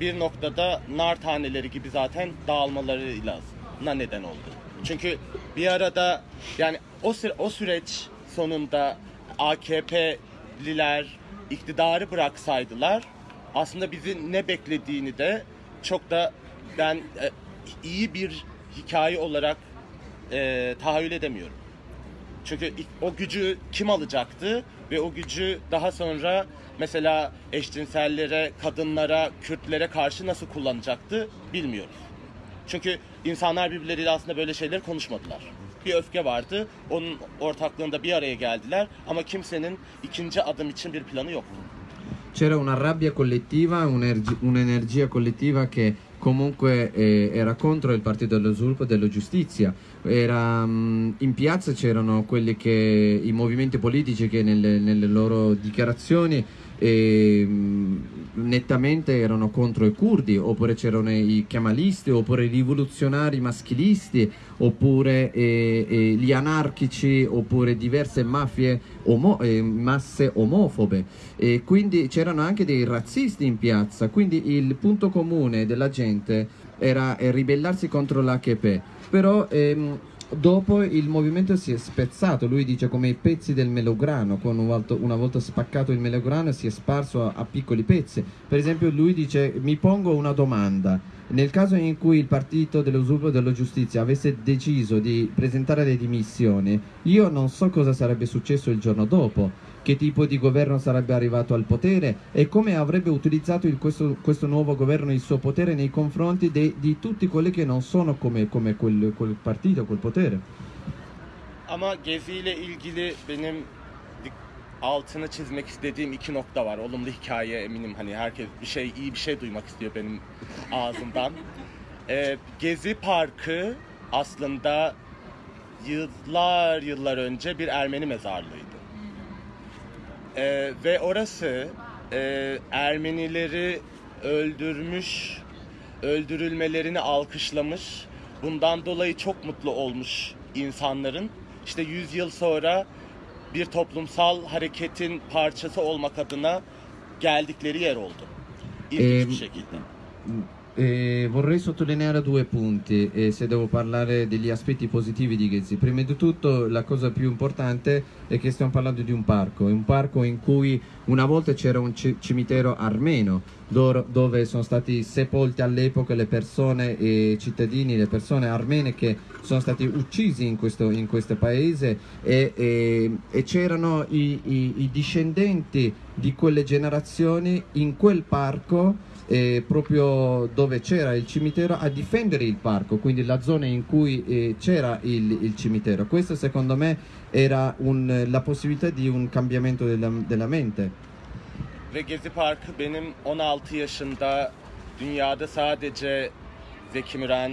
G: bir noktada nar taneleri gibi zaten dağılmalarıyla neden oldu. Çünkü bir arada yani o süre, o süreç sonunda AKP'liler iktidarı bıraksaydılar aslında bizi ne beklediğini de çok da ben e, iyi bir hikaye olarak e, tahayyül edemiyorum. Çünkü o gücü kim alacaktı ve o gücü daha sonra mesela eşcinsellere, kadınlara, Kürtlere karşı nasıl kullanacaktı bilmiyoruz. Çünkü insanlar birbirleriyle aslında böyle şeyler konuşmadılar. Bir öfke vardı, onun ortaklığında bir araya geldiler ama kimsenin ikinci adım için bir planı yoktu.
H: C'era una rabbia collettiva, un'energia collettiva che comunque eh, era contro il Partito dello Sviluppo e della Giustizia. Era, mm, in piazza c'erano quelli che, i movimenti politici che nelle, nelle loro dichiarazioni eh, mm, nettamente erano contro i curdi, oppure c'erano i chiamalisti, oppure i rivoluzionari maschilisti, oppure eh, eh, gli anarchici, oppure diverse mafie, omo- eh, masse omofobe. E quindi c'erano anche dei razzisti in piazza, quindi il punto comune della gente era ribellarsi contro l'HP. Però ehm, dopo il movimento si è spezzato, lui dice come i pezzi del melograno, con una volta spaccato il melograno si è sparso a, a piccoli pezzi. Per esempio lui dice mi pongo una domanda, nel caso in cui il partito e della giustizia avesse deciso di presentare le dimissioni, io non so cosa sarebbe successo il giorno dopo, che tipo di governo sarebbe arrivato al potere e come avrebbe utilizzato il- questo, questo nuovo governo il suo potere nei confronti de- di tutti quelli che non sono come, come quel, quel partito, quel potere.
G: Ama Gezi ile ilgili benim altını çizmek istediğim iki nokta var. Olumlu hikaye eminim hani herkes bir şey iyi bir şey duymak istiyor benim ağzımdan. Ee, Gezi Parkı aslında yıllar yıllar önce bir Ermeni mezarlığıydı. Ee, ve orası e, Ermenileri öldürmüş, öldürülmelerini alkışlamış, bundan dolayı çok mutlu olmuş insanların işte 100 yıl sonra bir toplumsal hareketin parçası olmak adına geldikleri yer oldu. İlginç
H: Ehm,
G: bir şekilde.
H: Eh, vorrei sottolineare due punti eh, se devo parlare degli aspetti positivi di Ghezzi. Prima di tutto la cosa più importante è che stiamo parlando di un parco, un parco in cui una volta c'era un ci- cimitero armeno dor- dove sono stati sepolti all'epoca le persone, i cittadini, le persone armene che sono stati uccisi in questo, in questo paese e, e- e c'erano i- i- i discendenti di quelle generazioni in quel parco eh, proprio dove c'era il cimitero a difendere il parco, quindi la zona in cui eh, c'era il, il cimitero. Questo secondo me era un- la possibilità di un cambiamento della, della mente.
G: Ve Gezi Parkı benim 16 yaşında dünyada sadece Zeki Müren,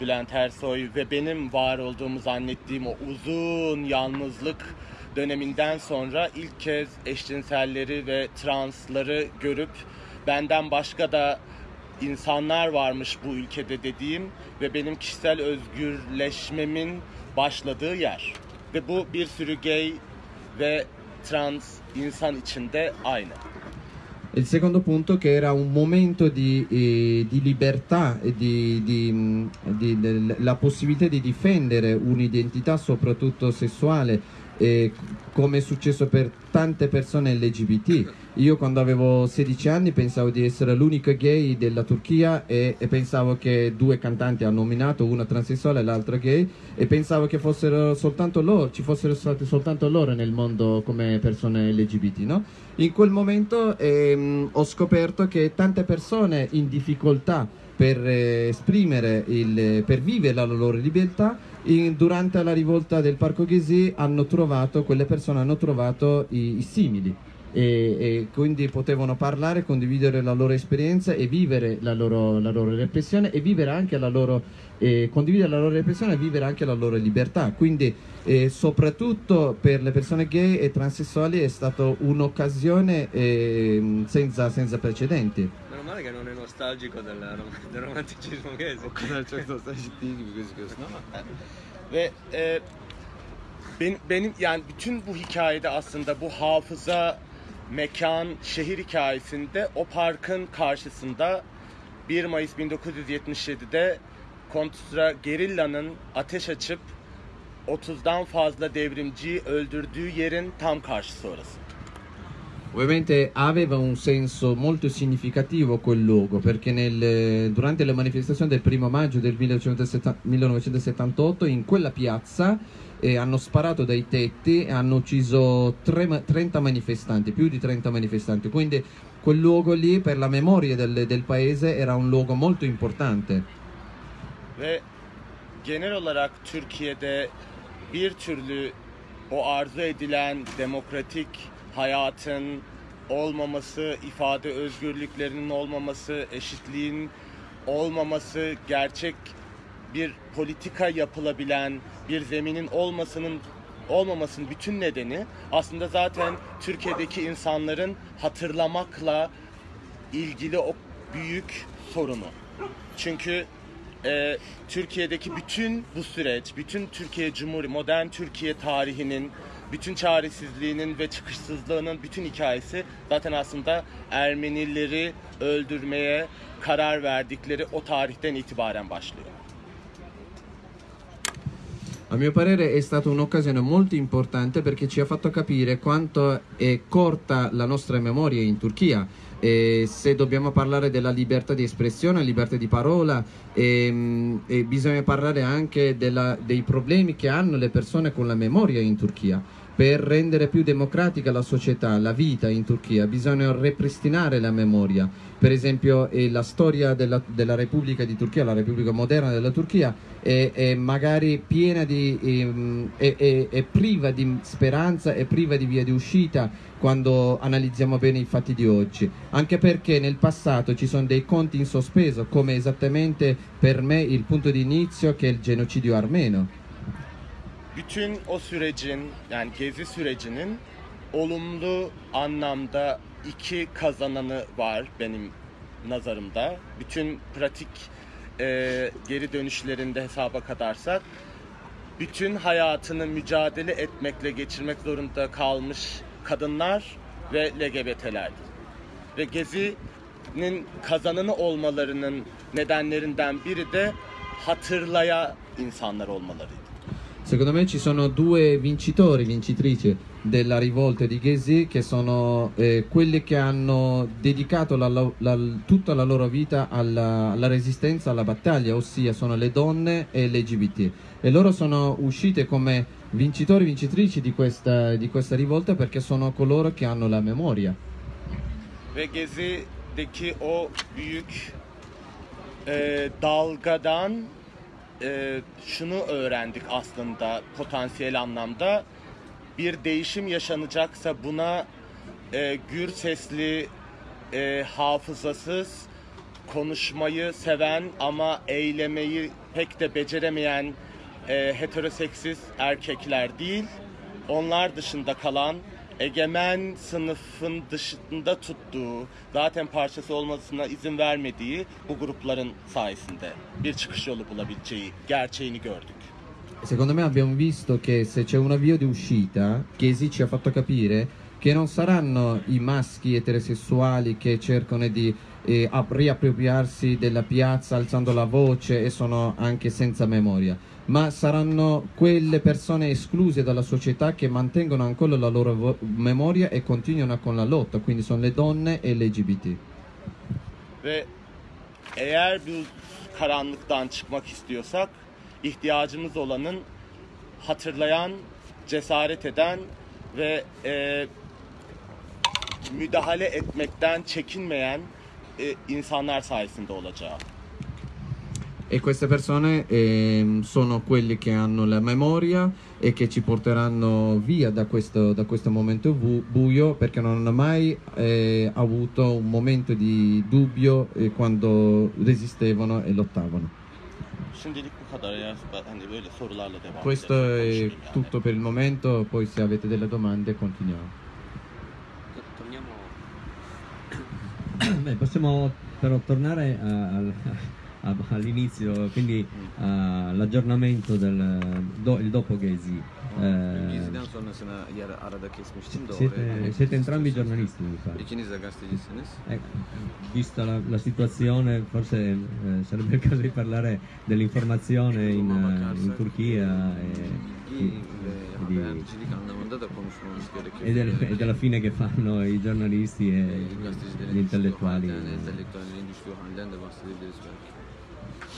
G: Bülent Ersoy ve benim var olduğumu zannettiğim o uzun yalnızlık döneminden sonra ilk kez eşcinselleri ve transları görüp benden başka da insanlar varmış bu ülkede dediğim ve benim kişisel özgürleşmemin başladığı yer. Ve bu bir sürü gay ve trans insan içinde aynı.
H: Il secondo punto che era un momento di, eh, di libertà e di, di, mh, di- del- la possibilità di difendere un'identità soprattutto sessuale eh, come è successo per tante persone LGBT. Io quando avevo 16 anni pensavo di essere l'unico gay della Turchia e, e pensavo che due cantanti hanno nominato, una transessuale e l'altra gay, e pensavo che fossero soltanto loro, ci fossero state soltanto loro nel mondo come persone LGBT, no? In quel momento ehm, ho scoperto che tante persone in difficoltà per eh, esprimere, il, per vivere la loro libertà, in- durante la rivolta del Parco Ghesi hanno trovato, quelle persone hanno trovato i, i simili. E, e quindi potevano parlare, condividere la loro esperienza e vivere la loro, la loro repressione e vivere anche la loro, eh, condividere la loro repressione e vivere anche la loro libertà. Quindi eh, soprattutto per le persone gay e transessuali è stata un'occasione ehm, senza, senza precedenti.
I: Meno male che non è nostalgico del, rom- del romanticismo gay.
J: O kadar çok nostaljik gözüküyorsun ama.
G: Ve e, ben- benim yani bütün bu hikayede aslında bu hafıza, mekan, şehir hikayesinde o parkın karşısında 1 Mayıs 1977'de Kontra Gerilla'nın ateş açıp 30'dan fazla devrimciyi öldürdüğü yerin tam karşısı orası.
H: Ovviamente aveva un senso molto significativo quel luogo perché nel- durante le manifestazioni del primo maggio del 1970 1978 in quella piazza eh, hanno sparato dai tetti e hanno ucciso tre ma- 30 manifestanti, più di 30 manifestanti, quindi quel luogo lì per la memoria del, del paese era un luogo molto importante.
G: Ve genel olarak Türkiye'de bir türlü o arzu edilen demokratik hayatın olmaması, ifade özgürlüklerinin olmaması, eşitliğin olmaması, gerçek bir politika yapılabilen bir zeminin olmasının olmamasının bütün nedeni aslında zaten Türkiye'deki insanların hatırlamakla ilgili o büyük sorunu. Çünkü e, Türkiye'deki bütün bu süreç, bütün Türkiye Cumhuriyeti, modern Türkiye tarihinin, bütün çaresizliğinin ve çıkışsızlığının bütün hikayesi zaten aslında Ermenileri öldürmeye karar verdikleri o tarihten itibaren başlıyor.
H: A mio parere è stata un'occasione molto importante perché ci ha fatto capire quanto è corta la nostra memoria in Turchia. E se dobbiamo parlare della libertà di espressione, libertà di parola, ehm, e bisogna parlare anche della- dei problemi che hanno le persone con la memoria in Turchia. Per rendere più democratica la società, la vita in Turchia, bisogna ripristinare la memoria. Per esempio, eh, la storia della, della Repubblica di Turchia, la Repubblica moderna della Turchia, è, è magari piena di. ehm, è, è- è priva di speranza, è priva di via di uscita quando analizziamo bene i fatti di oggi. Anche perché nel passato ci sono dei conti in sospeso, come esattamente per me il punto di inizio che è il genocidio armeno.
G: Bütün o sürecin yani gezi sürecinin olumlu anlamda iki kazananı var benim nazarımda. Bütün pratik e, geri dönüşlerinde hesaba katarsak bütün hayatını mücadele etmekle geçirmek zorunda kalmış kadınlar ve LGBT'lerdi. Ve Gezi'nin kazananı olmalarının nedenlerinden biri de hatırlaya insanlar olmalarıydı.
H: Secondo me ci sono due vincitori, vincitrici della rivolta di Ghesi che sono eh, quelli che hanno dedicato la- la- tutta la loro vita alla, alla resistenza, alla battaglia, ossia sono le donne e l'LGBT. E loro sono uscite come vincitori, vincitrici di questa, di questa rivolta perché sono coloro che hanno la memoria.
G: Ve Gezi'deki o büyük e, dalgadan e, şunu öğrendik aslında potansiyel anlamda. Bir değişim yaşanacaksa buna e, gür sesli, e, hafızasız, konuşmayı seven ama eylemeyi pek de beceremeyen e, heteroseksiz erkekler değil, onlar dışında kalan egemen sınıfın dışında tuttuğu, zaten parçası olmasına izin vermediği bu grupların sayesinde bir çıkış yolu bulabileceği gerçeğini gördük.
H: Secondo me abbiamo visto che se c'è una via di uscita, Ghesi ci ha fatto capire che non saranno i maschi eterosessuali che cercano di eh, ap- riappropriarsi della piazza alzando la voce e sono anche senza memoria, ma saranno quelle persone escluse dalla società che mantengono ancora la loro memoria e continuano con la lotta, quindi sono le donne e l'LGBT.
G: Ve eğer bu karanlıktan çıkmak istiyorsak ihtiyacımız olanın hatırlayan, cesaret eden ve e, müdahale etmekten çekinmeyen e, insanlar sayesinde olacağı.
H: E queste persone ehm, sono quelli che hanno la memoria e che ci porteranno via da questo, da questo momento bu- buio perché non hanno mai eh, avuto un momento di dubbio eh, quando resistevano e lottavano.
G: Devam
H: Questo è tutto per il momento, poi se avete delle domande continuiamo.
I: Torniamo
A: Beh, possiamo però tornare al- a- all'inizio, quindi all'aggiornamento del do- il dopo Gezi. Eh,
J: Geziden sonrasına yer arada kesmiştim de
A: siete, entrambi giornalisti, mi pare.
J: İkiniz de gazetecisiniz.
A: Ecco, vista la, la situazione, forse eh, sarebbe il caso di parlare dell'informazione in, eh, in Turchia e, di-
J: gerekiyor.
A: e del- e della fine che fanno i giornalisti e gli intellettuali.
J: halden,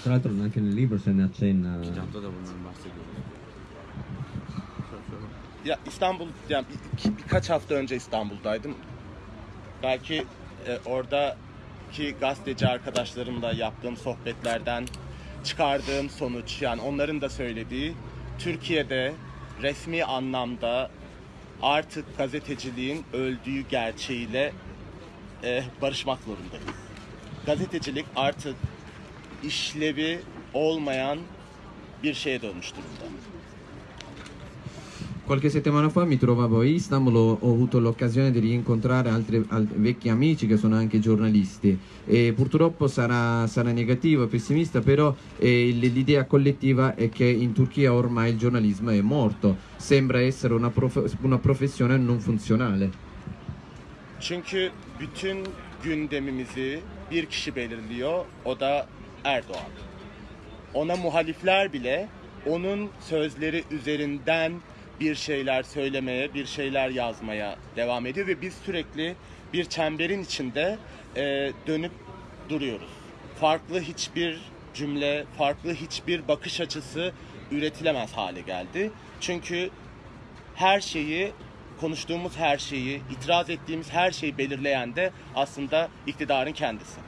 A: Tra l'altro anche nel libro se ne accenna.
J: Kitapta da bundan bahsediyoruz.
G: Ya İstanbul, yani bir- birkaç hafta önce İstanbul'daydım. Belki e, oradaki gazeteci arkadaşlarımla yaptığım sohbetlerden çıkardığım sonuç, yani onların da söylediği, Türkiye'de resmi anlamda artık gazeteciliğin öldüğü gerçeğiyle e, barışmak zorundayız. Gazetecilik artık işlevi olmayan bir şeye dönmüş durumda.
H: Qualche settimana fa mi trovavo a Istanbul, ho, avuto l'occasione di rincontrare altri al- vecchi amici che sono anche giornalisti e purtroppo sarà, sarà negativo e pessimista, però eh, l'idea collettiva è che in Turchia ormai il giornalismo è morto, sembra essere una, prof- una professione non funzionale.
G: Çünkü bütün gündemimizi bir kişi belirliyor, o da Erdoğan. Ona muhalifler bile onun sözleri üzerinden bir şeyler söylemeye, bir şeyler yazmaya devam ediyor ve biz sürekli bir çemberin içinde e, dönüp duruyoruz. Farklı hiçbir cümle, farklı hiçbir bakış açısı üretilemez hale geldi. Çünkü her şeyi, konuştuğumuz her şeyi, itiraz ettiğimiz her şeyi belirleyen de aslında iktidarın kendisi.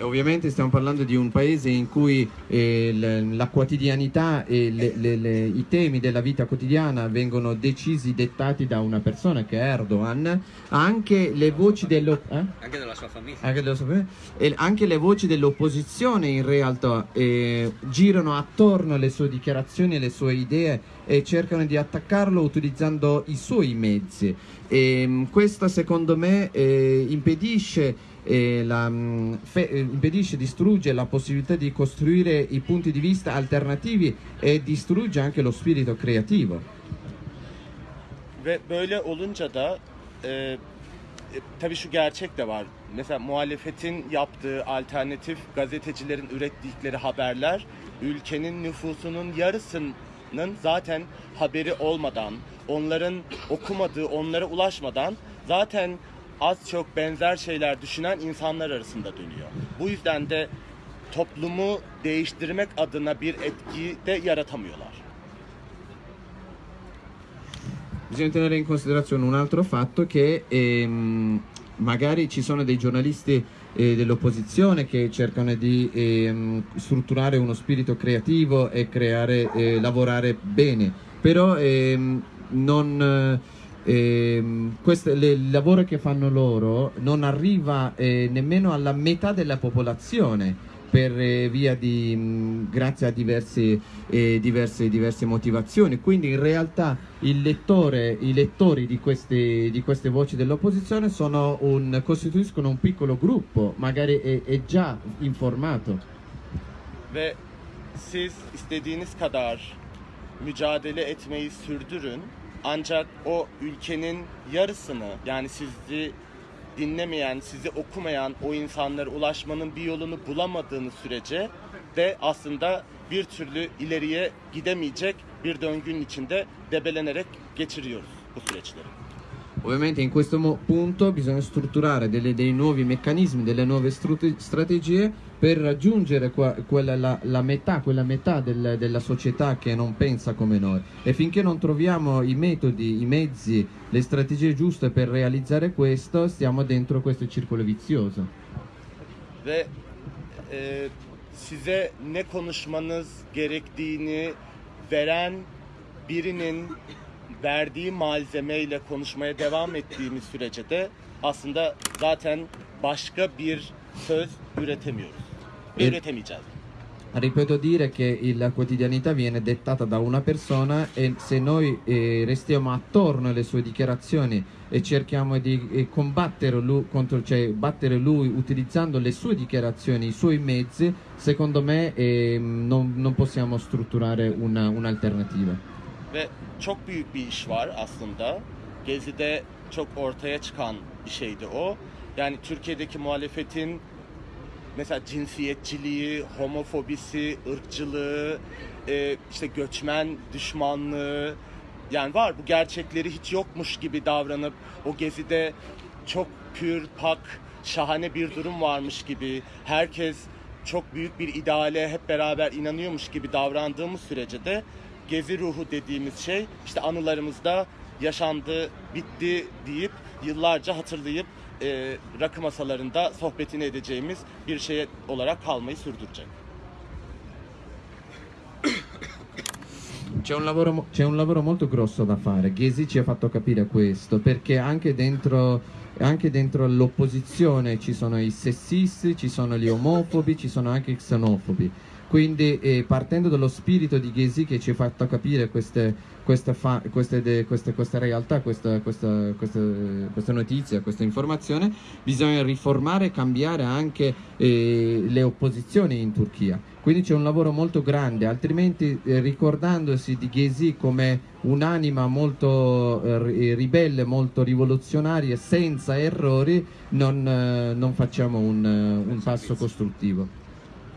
H: Ovviamente stiamo parlando di un paese in cui eh, la quotidianità e le- le- le- i temi della vita quotidiana vengono decisi, dettati da una persona che è Erdogan, anche le voci dello... eh?
I: Anche della sua famiglia.
H: Anche, dello sapere. E anche le voci dell'opposizione in realtà eh, girano attorno alle sue dichiarazioni, alle sue idee e cercano di attaccarlo utilizzando i suoi mezzi. E, mh, questo secondo me eh, impedisce, eh, la, fe- eh, impedisce, distrugge la possibilità di costruire i punti di vista alternativi e distrugge anche lo spirito creativo.
G: Ve böyle olunca da e, e, tabii şu gerçek de var. Mesela muhalefetin yaptığı alternatif gazetecilerin ürettikleri haberler ülkenin nüfusunun yarısının zaten haberi olmadan, onların okumadığı, onlara ulaşmadan zaten az çok benzer şeyler düşünen insanlar arasında dönüyor. Bu yüzden de toplumu değiştirmek adına bir etki de yaratamıyorlar.
H: Bisogna tenere in considerazione un altro fatto che ehm, magari ci sono dei giornalisti eh, dell'opposizione che cercano di ehm, strutturare uno spirito creativo e creare, eh, lavorare bene, però ehm, non, ehm, le- il lavoro che fanno loro non arriva eh, nemmeno alla metà della popolazione per eh, via di mh, grazie a diversi, eh, diverse, diverse motivazioni. Quindi in realtà lettore, i lettori di queste, di queste voci dell'opposizione costituiscono un piccolo gruppo, magari è, è già informato.
G: Ve siz istediğiniz kadar mücadele etmeyi sürdürün. Ancak o ülkenin yarısını yani sizi dinlemeyen, sizi okumayan o insanlara ulaşmanın bir yolunu bulamadığınız sürece de aslında bir türlü ileriye gidemeyecek bir döngünün içinde debelenerek geçiriyoruz bu süreçleri.
H: Ovviamente in questo punto bisogna strutturare delle- dei nuovi meccanismi, delle nuove strategie per raggiungere quella, la, la metà, quella metà del- della società che non pensa come noi. E finché non troviamo i metodi, i mezzi, le strategie giuste per realizzare questo, stiamo dentro questo circolo vizioso.
G: ve e, size ne konuşmanız gerektiğini veren birinin verdiği malzemeyle konuşmaya devam ettiğimiz sürece de aslında zaten başka bir söz üretemiyoruz. Ve üretemeyeceğiz.
H: Ripeto dire che la quotidianità viene dettata da una persona e se noi eh, restiamo attorno alle sue dichiarazioni e cerchiamo di eh, combattere lui, contro, cioè battere lui utilizzando le sue dichiarazioni, i suoi mezzi, secondo me ehm, non, non possiamo strutturare una- un'alternativa.
G: Ve çok büyük bir iş var aslında. Gezi'de çok ortaya çıkan bir şeydi o. Yani Türkiye'deki muhalefetin mesela cinsiyetçiliği, homofobisi, ırkçılığı, e, işte göçmen düşmanlığı yani var bu gerçekleri hiç yokmuş gibi davranıp o gezide çok pür, pak, şahane bir durum varmış gibi herkes çok büyük bir ideale hep beraber inanıyormuş gibi davrandığımız sürece de gezi ruhu dediğimiz şey işte anılarımızda yaşandı, bitti deyip yıllarca hatırlayıp e, rakı masalarında sohbetini edeceğimiz bir şey olarak kalmayı sürdürecek.
H: C'è un, lavoro, c'è un lavoro molto grosso da fare, Ghesi ci ha fatto capire questo, perché anche dentro, anche dentro l'opposizione ci sono i sessisti, ci sono gli omofobi, ci sono anche i xenofobi. Quindi eh, partendo dallo spirito di Ghesi che ci ha fatto capire queste, queste, queste, queste- realtà, questa, questa, queste, queste notizie, questa informazione, bisogna riformare e cambiare anche eh, le opposizioni in Turchia. Quindi c'è un lavoro molto grande, altrimenti eh, ricordandosi di Ghesi come un'anima molto eh, ri- ribelle, molto rivoluzionaria, senza errori, non, eh, non facciamo un, eh, un passo costruttivo.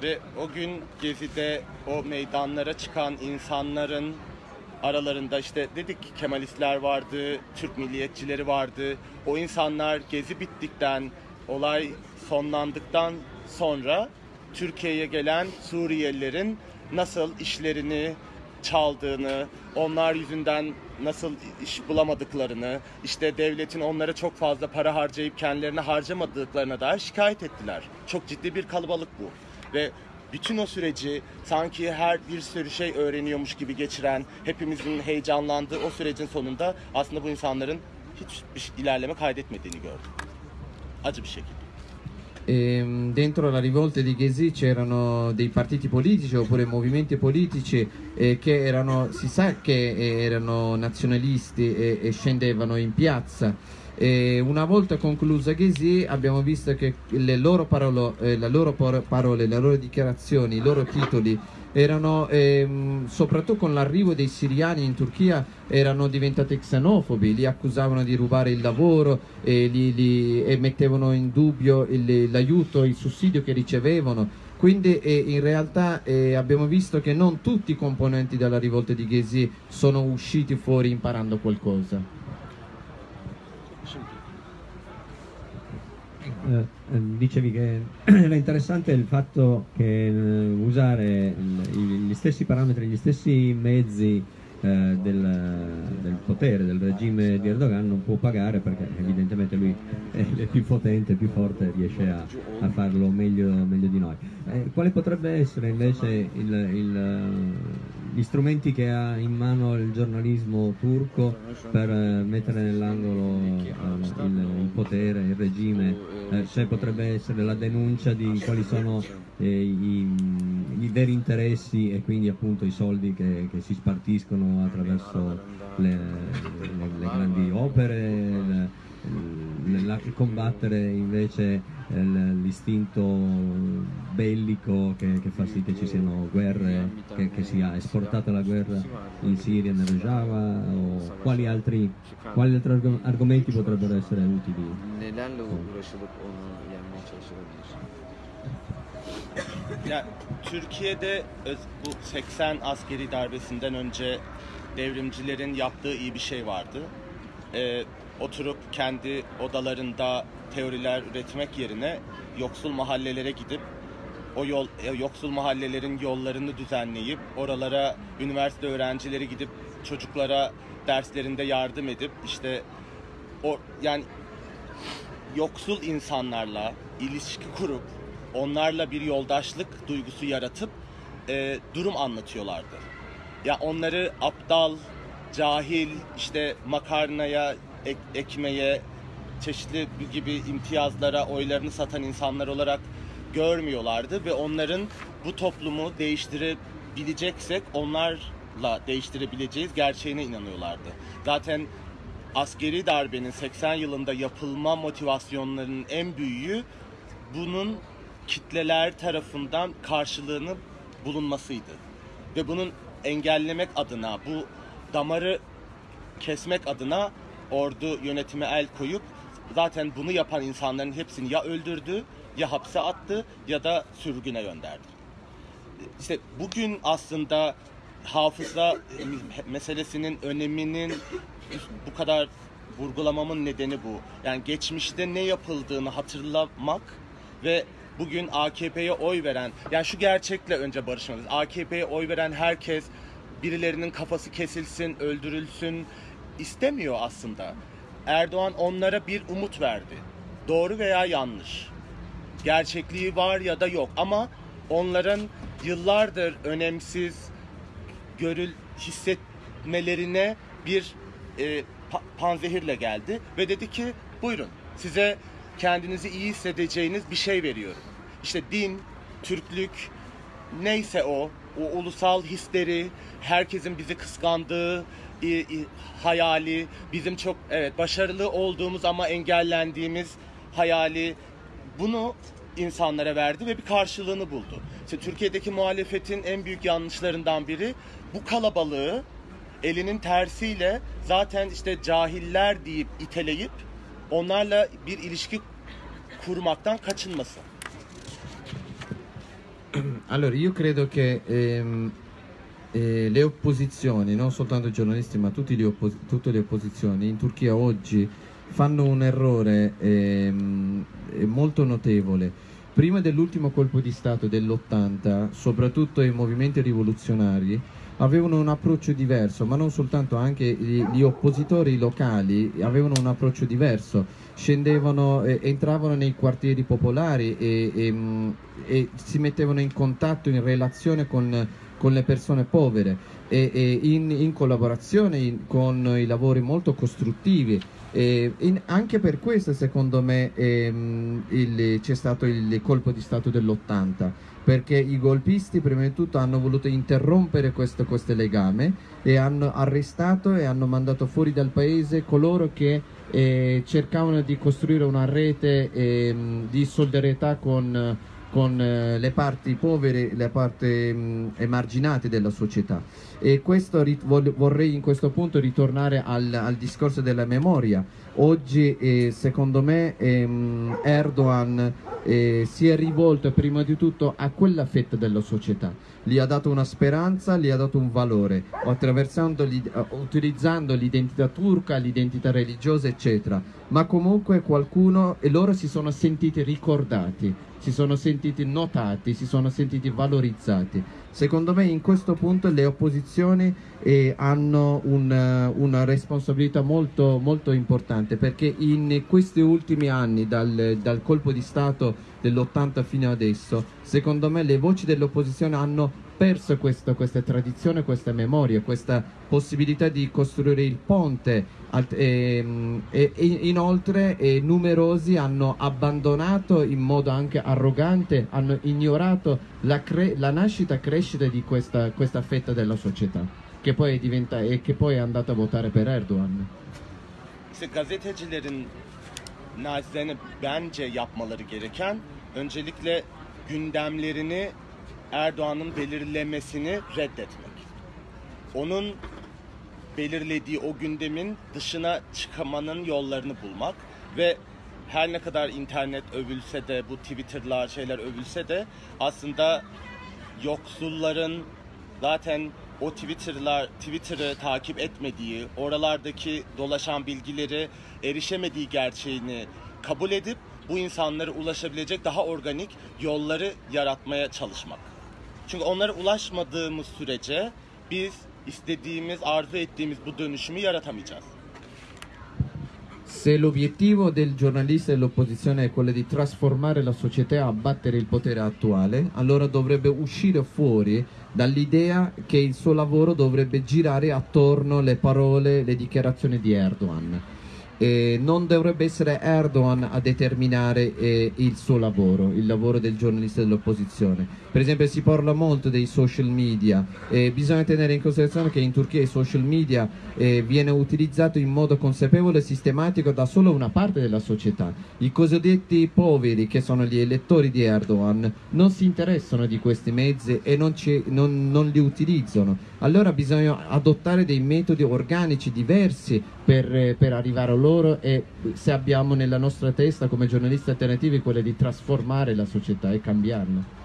G: Ve o gün Gezi'de o meydanlara çıkan insanların aralarında işte dedik ki Kemalistler vardı, Türk milliyetçileri vardı. O insanlar Gezi bittikten, olay sonlandıktan sonra Türkiye'ye gelen Suriyelilerin nasıl işlerini çaldığını, onlar yüzünden nasıl iş bulamadıklarını, işte devletin onlara çok fazla para harcayıp kendilerine harcamadıklarına dair şikayet ettiler. Çok ciddi bir kalabalık bu. Ve bütün o süreci sanki her bir sürü şey öğreniyormuş gibi geçiren, hepimizin heyecanlandığı o sürecin sonunda aslında bu insanların hiçbir ilerleme kaydetmediğini gördüm. Acı bir şekilde.
H: Ehm, dentro la rivolta di Ghesi c'erano dei partiti politici oppure movimenti politici eh, che erano, si sa che eh, erano nazionalisti e, e scendevano in piazza. E una volta conclusa Ghesi abbiamo visto che le loro, parolo, eh, loro par- parole, le loro dichiarazioni, i loro titoli erano ehm, soprattutto con l'arrivo dei siriani in Turchia erano diventati xenofobi, li accusavano di rubare il lavoro e, li- li- e mettevano in dubbio il- l'aiuto, il sussidio che ricevevano. Quindi eh, in realtà eh, abbiamo visto che non tutti i componenti della rivolta di Ghesi sono usciti fuori imparando qualcosa.
A: Eh, eh, dicevi che era interessante il fatto che eh, usare il- gli stessi parametri, gli stessi mezzi eh, del, del potere, del regime di Erdogan non può pagare perché evidentemente lui è, più potente, più forte, riesce a, a farlo meglio, meglio di noi. Eh, quale potrebbe essere invece il- il, gli strumenti che ha in mano il giornalismo turco per eh, mettere nell'angolo eh, il, potere, il regime, eh, se potrebbe essere la denuncia di quali sono i, i veri interessi e quindi appunto i soldi che, che si spartiscono attraverso le, le- le grandi opere, il- la- combattere invece eh, l'istinto bellico che, che fa sì che ci siano guerre, che, che sia esportata la guerra in Siria, nel Rojava o quali altri, quali altri arg- argomenti potrebbero essere utili?
G: Ya Türkiye'de öz- bu 80 askeri darbesinden önce devrimcilerin yaptığı iyi bir şey vardı. Ee, oturup kendi odalarında teoriler üretmek yerine yoksul mahallelere gidip o yol e, yoksul mahallelerin yollarını düzenleyip oralara üniversite öğrencileri gidip çocuklara derslerinde yardım edip işte o yani yoksul insanlarla ilişki kurup onlarla bir yoldaşlık duygusu yaratıp e, durum anlatıyorlardı. Ya onları aptal, cahil, işte makarnaya, ek- ekmeğe, çeşitli gibi imtiyazlara oylarını satan insanlar olarak görmüyorlardı ve onların bu toplumu değiştirebileceksek onlarla değiştirebileceğiz gerçeğine inanıyorlardı. Zaten askeri darbenin 80 yılında yapılma motivasyonlarının en büyüğü bunun kitleler tarafından karşılığını bulunmasıydı. Ve bunun engellemek adına bu damarı kesmek adına ordu yönetime el koyup zaten bunu yapan insanların hepsini ya öldürdü ya hapse attı ya da sürgüne gönderdi. İşte bugün aslında hafıza meselesinin öneminin bu kadar vurgulamamın nedeni bu. Yani geçmişte ne yapıldığını hatırlamak ve bugün AKP'ye oy veren, yani şu gerçekle önce barışmalıyız. AKP'ye oy veren herkes birilerinin kafası kesilsin, öldürülsün istemiyor aslında. Erdoğan onlara bir umut verdi. Doğru veya yanlış. Gerçekliği var ya da yok ama onların yıllardır önemsiz görül hissetmelerine bir e, pa- panzehirle geldi ve dedi ki buyurun size kendinizi iyi hissedeceğiniz bir şey veriyorum. İşte din, Türklük, neyse o, o ulusal hisleri, herkesin bizi kıskandığı i- hayali, bizim çok evet başarılı olduğumuz ama engellendiğimiz hayali bunu insanlara verdi ve bir karşılığını buldu. İşte Türkiye'deki muhalefetin en büyük yanlışlarından biri bu kalabalığı elinin tersiyle zaten işte cahiller deyip iteleyip onlarla bir ilişki kurmaktan kaçınması.
H: Allora, io credo che ehm, eh, le opposizioni, non soltanto i giornalisti, ma tutte le opposizioni in Turchia oggi fanno un errore eh, molto notevole. Prima dell'ultimo colpo di Stato dell'80, soprattutto i movimenti rivoluzionari avevano un approccio diverso, ma non soltanto, anche gli, gli oppositori locali avevano un approccio diverso, scendevano, eh, entravano nei quartieri popolari e, e, mh, e si mettevano in contatto, in relazione con, con le persone povere e, e in, in collaborazione in- con i lavori molto costruttivi. In- anche per questo, secondo me, ehm, c'è stato il colpo di Stato dell'80, perché i golpisti, prima di tutto, hanno voluto interrompere questo, questo legame e hanno arrestato e hanno mandato fuori dal paese coloro che eh, cercavano di costruire una rete ehm, di solidarietà con, con eh, le parti povere, le parti emarginate della società. E questo vorrei in questo punto ritornare al, al discorso della memoria. Oggi, eh, secondo me, ehm, Erdogan eh, si è rivolto prima di tutto a quella fetta della società. Gli ha dato una speranza, gli ha dato un valore, utilizzando l'identità turca, l'identità religiosa, eccetera. Ma comunque qualcuno e loro si sono sentiti ricordati, si sono sentiti notati, si sono sentiti valorizzati. Secondo me in questo punto le opposizioni eh, hanno un, eh, una responsabilità molto, molto importante perché in questi ultimi anni, dal, dal colpo di Stato dell'80 fino adesso, secondo me le voci dell'opposizione hanno perso questo- questa tradizione, questa memoria, questa possibilità di costruire il ponte alt- ehm, e, e inoltre eh, numerosi hanno abbandonato in modo anche arrogante, hanno ignorato la, la nascita e crescita di questa, questa fetta della società che poi, diventa- e che poi è andata a votare per Erdogan.
G: Gündemlerini Erdoğan'ın belirlemesini reddetmek. Onun belirlediği o gündemin dışına çıkamanın yollarını bulmak ve her ne kadar internet övülse de bu Twitter'lar şeyler övülse de aslında yoksulların zaten o Twitter'lar Twitter'ı takip etmediği, oralardaki dolaşan bilgileri erişemediği gerçeğini kabul edip bu insanlara ulaşabilecek daha organik yolları yaratmaya çalışmak. Çünkü onlara ulaşmadığımız sürece biz istediğimiz, arzu ettiğimiz bu dönüşümü yaratamayacağız.
H: Se l'obiettivo del giornalista e dell'opposizione è quello di trasformare la società e abbattere il potere attuale, allora dovrebbe uscire fuori dall'idea che il suo lavoro dovrebbe girare attorno alle parole, le dichiarazioni di Erdogan. E non dovrebbe essere Erdogan a determinare eh, il suo lavoro, il lavoro del giornalista dell'opposizione. Per esempio si parla molto dei social media e bisogna tenere in considerazione che in Turchia i social media eh, viene utilizzato in modo consapevole e sistematico da solo una parte della società. I cosiddetti poveri, che sono gli elettori di Erdogan, non si interessano di questi mezzi e non, non- non li utilizzano. Allora bisogna adottare dei metodi organici diversi per, per arrivare a loro e se abbiamo nella nostra testa come giornalisti alternativi quella di trasformare la società e cambiarla.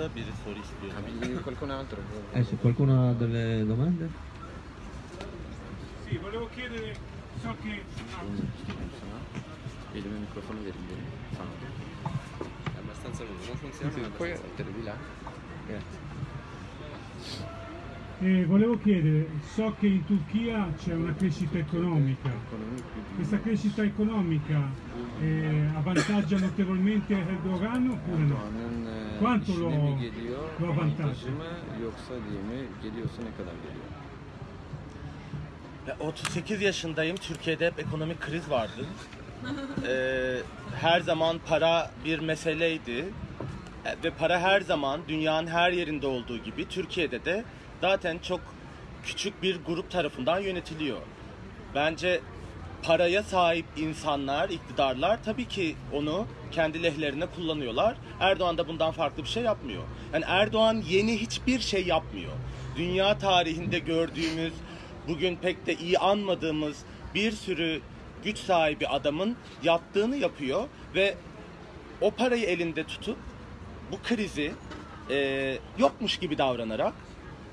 G: Orada biri soru istiyor.
C: Qualcun altro?
A: Eh, se qualcuno ha delle domande?
K: Sì, volevo chiedere, so che...
C: Il mio microfono
I: È abbastanza lungo, non funziona? ma è
C: Poi di là. Grazie.
K: Eh, volevo chiedere, so che in Turchia c'è una crescita economica. Questa crescita economica eh, avvantaggia notevolmente Erdogan oppure no?
C: E,
K: Quanto lo, lo avvantaggia?
C: avantajı mı yoksa değil mi? Geliyorsa ne kadar geliyor?
G: Ya 38 yaşındayım. Türkiye'de hep ekonomik kriz vardı. Ee, her zaman para bir meseleydi. E, Ve para her zaman dünyanın her yerinde olduğu gibi Türkiye'de de zaten çok küçük bir grup tarafından yönetiliyor. Bence paraya sahip insanlar, iktidarlar tabii ki onu kendi lehlerine kullanıyorlar. Erdoğan da bundan farklı bir şey yapmıyor. Yani Erdoğan yeni hiçbir şey yapmıyor. Dünya tarihinde gördüğümüz, bugün pek de iyi anmadığımız bir sürü güç sahibi adamın yaptığını yapıyor ve o parayı elinde tutup bu krizi e, yokmuş gibi davranarak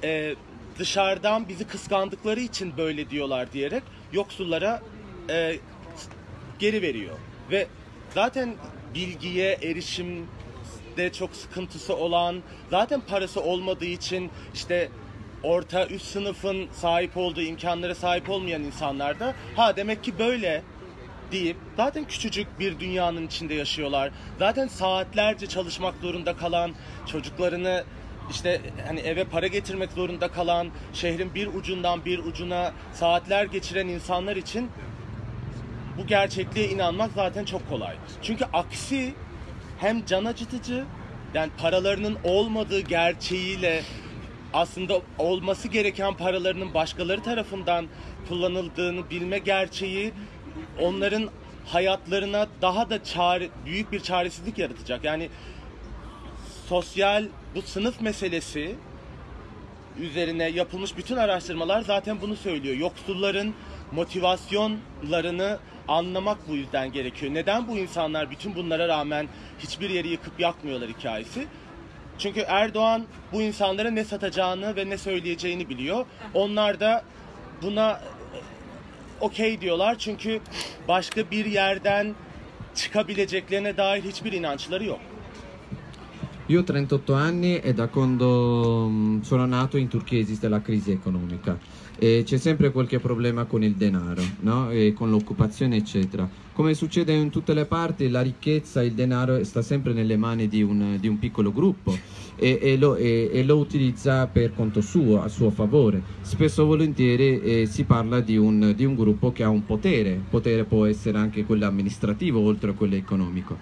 G: e, dışarıdan bizi kıskandıkları için böyle diyorlar diyerek yoksullara e, geri veriyor. Ve zaten bilgiye erişimde çok sıkıntısı olan, zaten parası olmadığı için işte orta üst sınıfın sahip olduğu imkanlara sahip olmayan insanlar da ha demek ki böyle deyip zaten küçücük bir dünyanın içinde yaşıyorlar. Zaten saatlerce çalışmak zorunda kalan çocuklarını işte hani eve para getirmek zorunda kalan, şehrin bir ucundan bir ucuna saatler geçiren insanlar için bu gerçekliğe inanmak zaten çok kolay. Çünkü aksi hem can acıtıcı yani paralarının olmadığı gerçeğiyle aslında olması gereken paralarının başkaları tarafından kullanıldığını bilme gerçeği onların hayatlarına daha da çare, büyük bir çaresizlik yaratacak. Yani sosyal bu sınıf meselesi üzerine yapılmış bütün araştırmalar zaten bunu söylüyor. Yoksulların motivasyonlarını anlamak bu yüzden gerekiyor. Neden bu insanlar bütün bunlara rağmen hiçbir yeri yıkıp yakmıyorlar hikayesi? Çünkü Erdoğan bu insanlara ne satacağını ve ne söyleyeceğini biliyor. Onlar da buna e, okey diyorlar çünkü başka bir yerden çıkabileceklerine dair hiçbir inançları yok.
H: Io ho 38 anni e da quando mm, sono nato in Turchia esiste la crisi economica e c'è sempre qualche problema con il denaro, no? con l'occupazione eccetera. Come succede in tutte le parti, la ricchezza, il denaro sta sempre nelle mani di un, di un piccolo gruppo e, e lo, e- e lo utilizza per conto suo, a suo favore. Spesso e volentieri eh, si parla di un, di un gruppo che ha un potere, potere può essere anche quello amministrativo oltre a quello economico.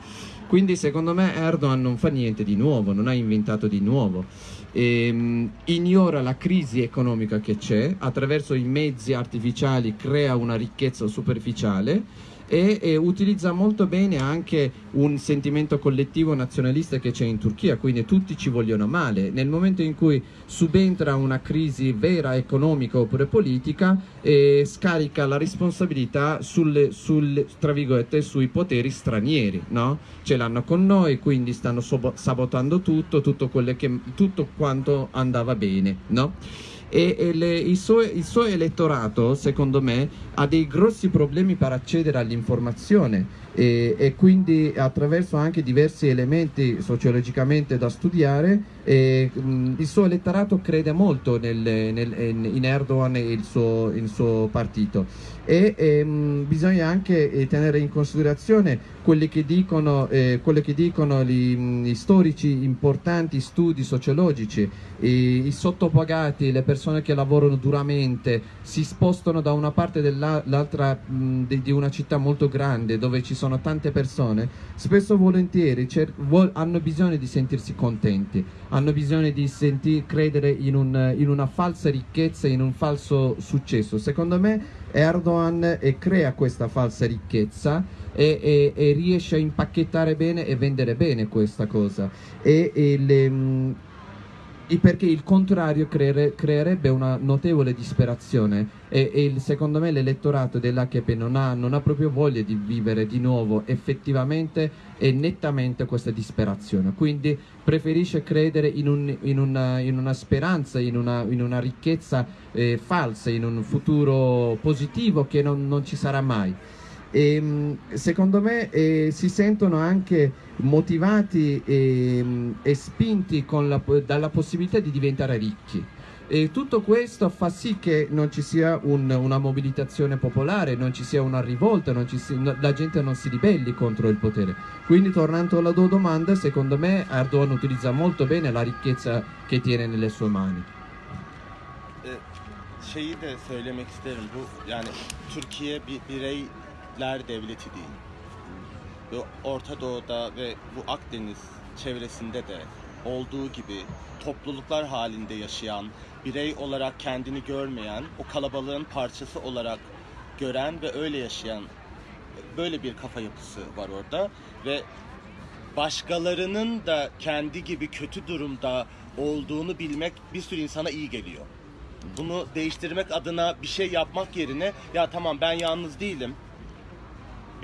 H: Quindi secondo me Erdogan non fa niente di nuovo, non ha inventato di nuovo. Ehm, ignora la crisi economica che c'è, attraverso i mezzi artificiali crea una ricchezza superficiale e, e utilizza molto bene anche un sentimento collettivo nazionalista che c'è in Turchia, quindi tutti ci vogliono male. Nel momento in cui subentra una crisi vera economica oppure politica, eh, scarica la responsabilità sulle, sulle- sui poteri stranieri, no? Ce l'hanno con noi, quindi stanno sabotando tutto, tutto, che- tutto quanto andava bene, no? E, e le- il, suo, il suo elettorato, secondo me, ha dei grossi problemi per accedere all'informazione e, e quindi attraverso anche diversi elementi sociologicamente da studiare e, mh, il suo elettorato crede molto nel- nel- in Erdogan e il suo, il suo partito. E ehm, bisogna anche eh, tenere in considerazione quelli che dicono, eh, che dicono gli, mh, gli storici importanti studi sociologici, i, i sottopagati, le persone che lavorano duramente, si spostano da una parte all'altra di, di una città molto grande dove ci sono tante persone, spesso volentieri hanno bisogno di sentirsi contenti, hanno bisogno di senti- credere in, un- in una falsa ricchezza, in un falso successo. Secondo me Erdogan eh, crea questa falsa ricchezza e, e- e riesce a impacchettare bene e vendere bene questa cosa. E, le, mh, perché il contrario creere- creerebbe una notevole disperazione e, e il- secondo me l'elettorato dell'HP non ha, non ha proprio voglia di vivere di nuovo effettivamente e nettamente questa disperazione, quindi preferisce credere in, un- in una, in una speranza, in una, in una ricchezza eh, falsa, in un futuro positivo che non, non ci sarà mai. E, mh, secondo me eh, si sentono anche motivati e, mh, e spinti la dalla possibilità di diventare ricchi. E tutto questo fa sì che non ci sia un- una mobilitazione popolare, non ci sia una rivolta, si- no- la gente non si ribelli contro il potere. Quindi tornando alla tua domanda, secondo me Erdogan utilizza molto bene la ricchezza che tiene nelle sue mani.
G: E, şeyi de söylemek isterim bu yani Türkiye bir bireyler devleti değil. Bu Orta Doğu'da ve bu Akdeniz çevresinde de olduğu gibi topluluklar halinde yaşayan, birey olarak kendini görmeyen, o kalabalığın parçası olarak gören ve öyle yaşayan böyle bir kafa yapısı var orada ve başkalarının da kendi gibi kötü durumda olduğunu bilmek bir sürü insana iyi geliyor. Bunu değiştirmek adına bir şey yapmak yerine ya tamam ben yalnız değilim.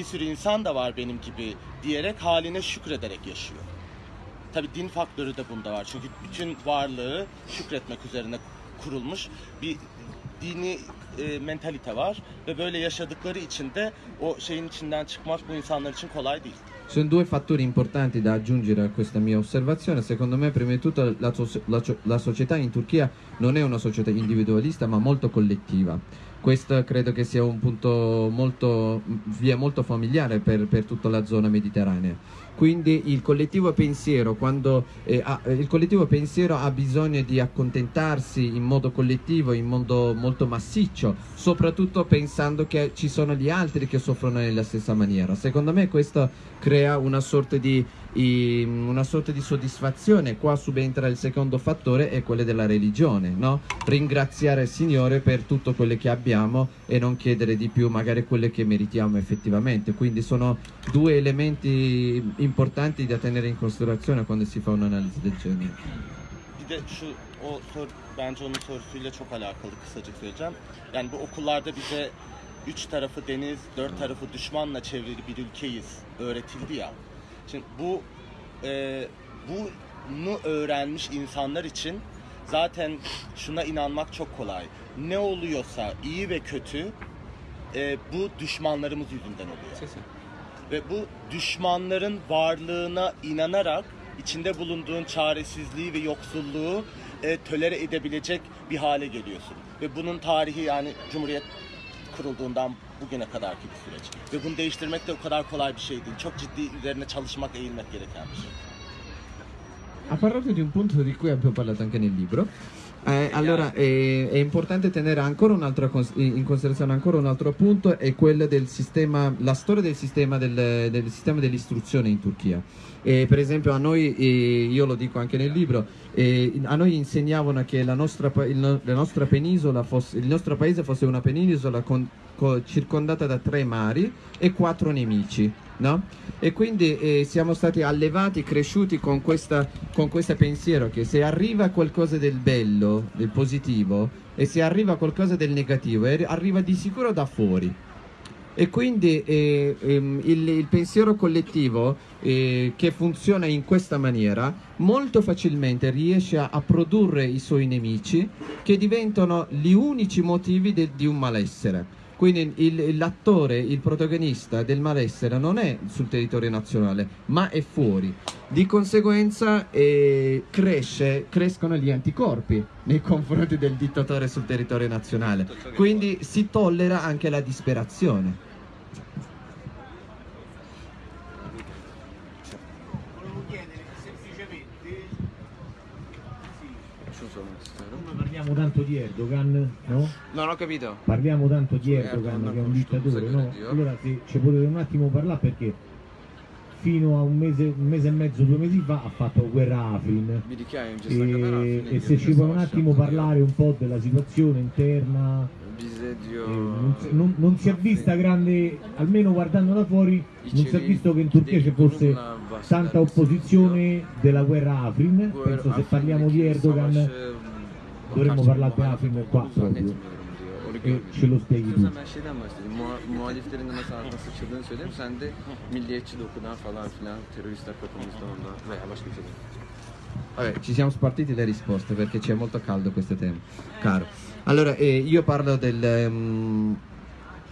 G: Bir sürü insan da var benim gibi diyerek haline şükrederek yaşıyor. Tabi din faktörü de bunda var. Çünkü bütün varlığı şükretmek üzerine kurulmuş bir dini e, mentalite var ve böyle yaşadıkları için de o şeyin içinden çıkmak bu insanlar için kolay değil.
H: Sono due fattori importanti da aggiungere a questa mia osservazione. Secondo me, prima di tutto, la, la la società in Turchia non è una società individualista, ma molto collettiva. Questo credo che sia un punto molto, via molto familiare per, per tutta la zona mediterranea. Quindi il collettivo pensiero, quando, eh, ha, eh, il collettivo pensiero ha bisogno di accontentarsi in modo collettivo, in modo molto massiccio, soprattutto pensando che ci sono gli altri che soffrono nella stessa maniera. Secondo me questo crea una sorta di, una sorta di soddisfazione. Qua subentra il secondo fattore, è quello della religione, no? Ringraziare il Signore per tutto quello che abbiamo e non chiedere di più magari quello che meritiamo effettivamente. Quindi sono due elementi importanti da tenere in considerazione quando si fa un'analisi del genere.
G: O sor, bence onun sorusuyla çok alakalı kısaca söyleyeceğim. Yani bu okullarda bize üç tarafı deniz, dört tarafı düşmanla çevrili bir ülkeyiz öğretildi ya. Şimdi bu e, bunu öğrenmiş insanlar için zaten şuna inanmak çok kolay. Ne oluyorsa iyi ve kötü e, bu düşmanlarımız yüzünden oluyor. Ve bu düşmanların varlığına inanarak içinde bulunduğun çaresizliği ve yoksulluğu e, tölere edebilecek bir hale geliyorsun. Ve bunun tarihi yani Cumhuriyet kurulduğundan bugüne kadarki bir süreç. Ve bunu değiştirmek de o kadar kolay bir şey değil. Çok ciddi üzerine çalışmak, eğilmek gereken bir şey.
H: Ha parlato di un punto di cui abbiamo parlato anche nel libro. Eh, allora eh, è importante tenere cons- in considerazione ancora un altro punto è quello del sistema la storia del sistema del, del sistema dell'istruzione in Turchia Eh, per esempio a noi eh, io lo dico anche nel libro eh, a noi insegnavano che la nostra, il la nostra penisola fosse, il nostro paese fosse una penisola con- co- circondata da tre mari e quattro nemici no? E quindi siamo stati allevati, cresciuti con questa, con questo pensiero che se arriva qualcosa del bello, del positivo, e se arriva qualcosa del negativo, arriva di sicuro da fuori. E quindi eh, ehm, il, il pensiero collettivo eh, che funziona in questa maniera molto facilmente riesce a, a produrre i suoi nemici che diventano gli unici motivi de- di un malessere. Quindi il- l'attore, il protagonista del malessere non è sul territorio nazionale, ma è fuori. Di conseguenza eh, cresce- crescono gli anticorpi nei confronti del dittatore sul territorio nazionale. Quindi si tollera anche la disperazione.
L: Volevo chiedere semplicemente Come parliamo tanto di Erdogan, no?
C: Non ho capito.
L: Parliamo tanto di
C: Erdogan
L: Erdogan che è un dittatore, no? Allora se ci potete un attimo parlare perché fino a un mese, un mese e mezzo, due mesi fa ha fatto guerra a Afrin. E, e se ci può un attimo parlare un po' della situazione interna, eh, non, si- non- non si è vista grande, almeno guardando da fuori, non si è visto che in Turchia ci fosse tanta opposizione della guerra a Afrin. Penso se parliamo di Erdogan dovremmo parlare di Afrin qua proprio. E ce lo spieghi
C: ben şeyden bahsedeyim. Muha- muhaliflerin de nasıl sıçıldığını söyleyeyim. Sen de milliyetçi dokudan falan filan teröristler kapımızda ondan veya başka bir şeyden.
H: Vabbè, ci siamo spartiti le risposte perché c'è molto caldo questo tema. Caro. Allora, eh, io parlo del, ehm,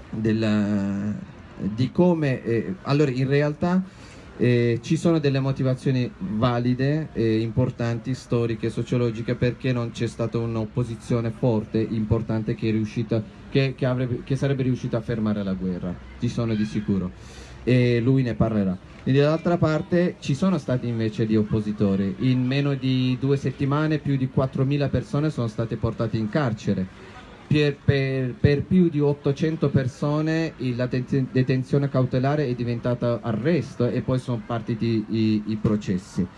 H: del, eh, di come... eh, allora, in realtà eh, ci sono delle motivazioni valide, eh, importanti, storiche, sociologiche, perché non c'è stata un'opposizione forte, importante, che, riuscita, che, che avrebbe- che sarebbe riuscita a fermare la guerra. Ci sono di sicuro. E lui ne parlerà. E dall'altra parte ci sono stati invece gli oppositori. In meno di due settimane più di 4.000 persone sono state portate in carcere. Per, per- per più di 800 persone la deten- detenzione cautelare è diventata arresto e poi sono partiti i, i processi.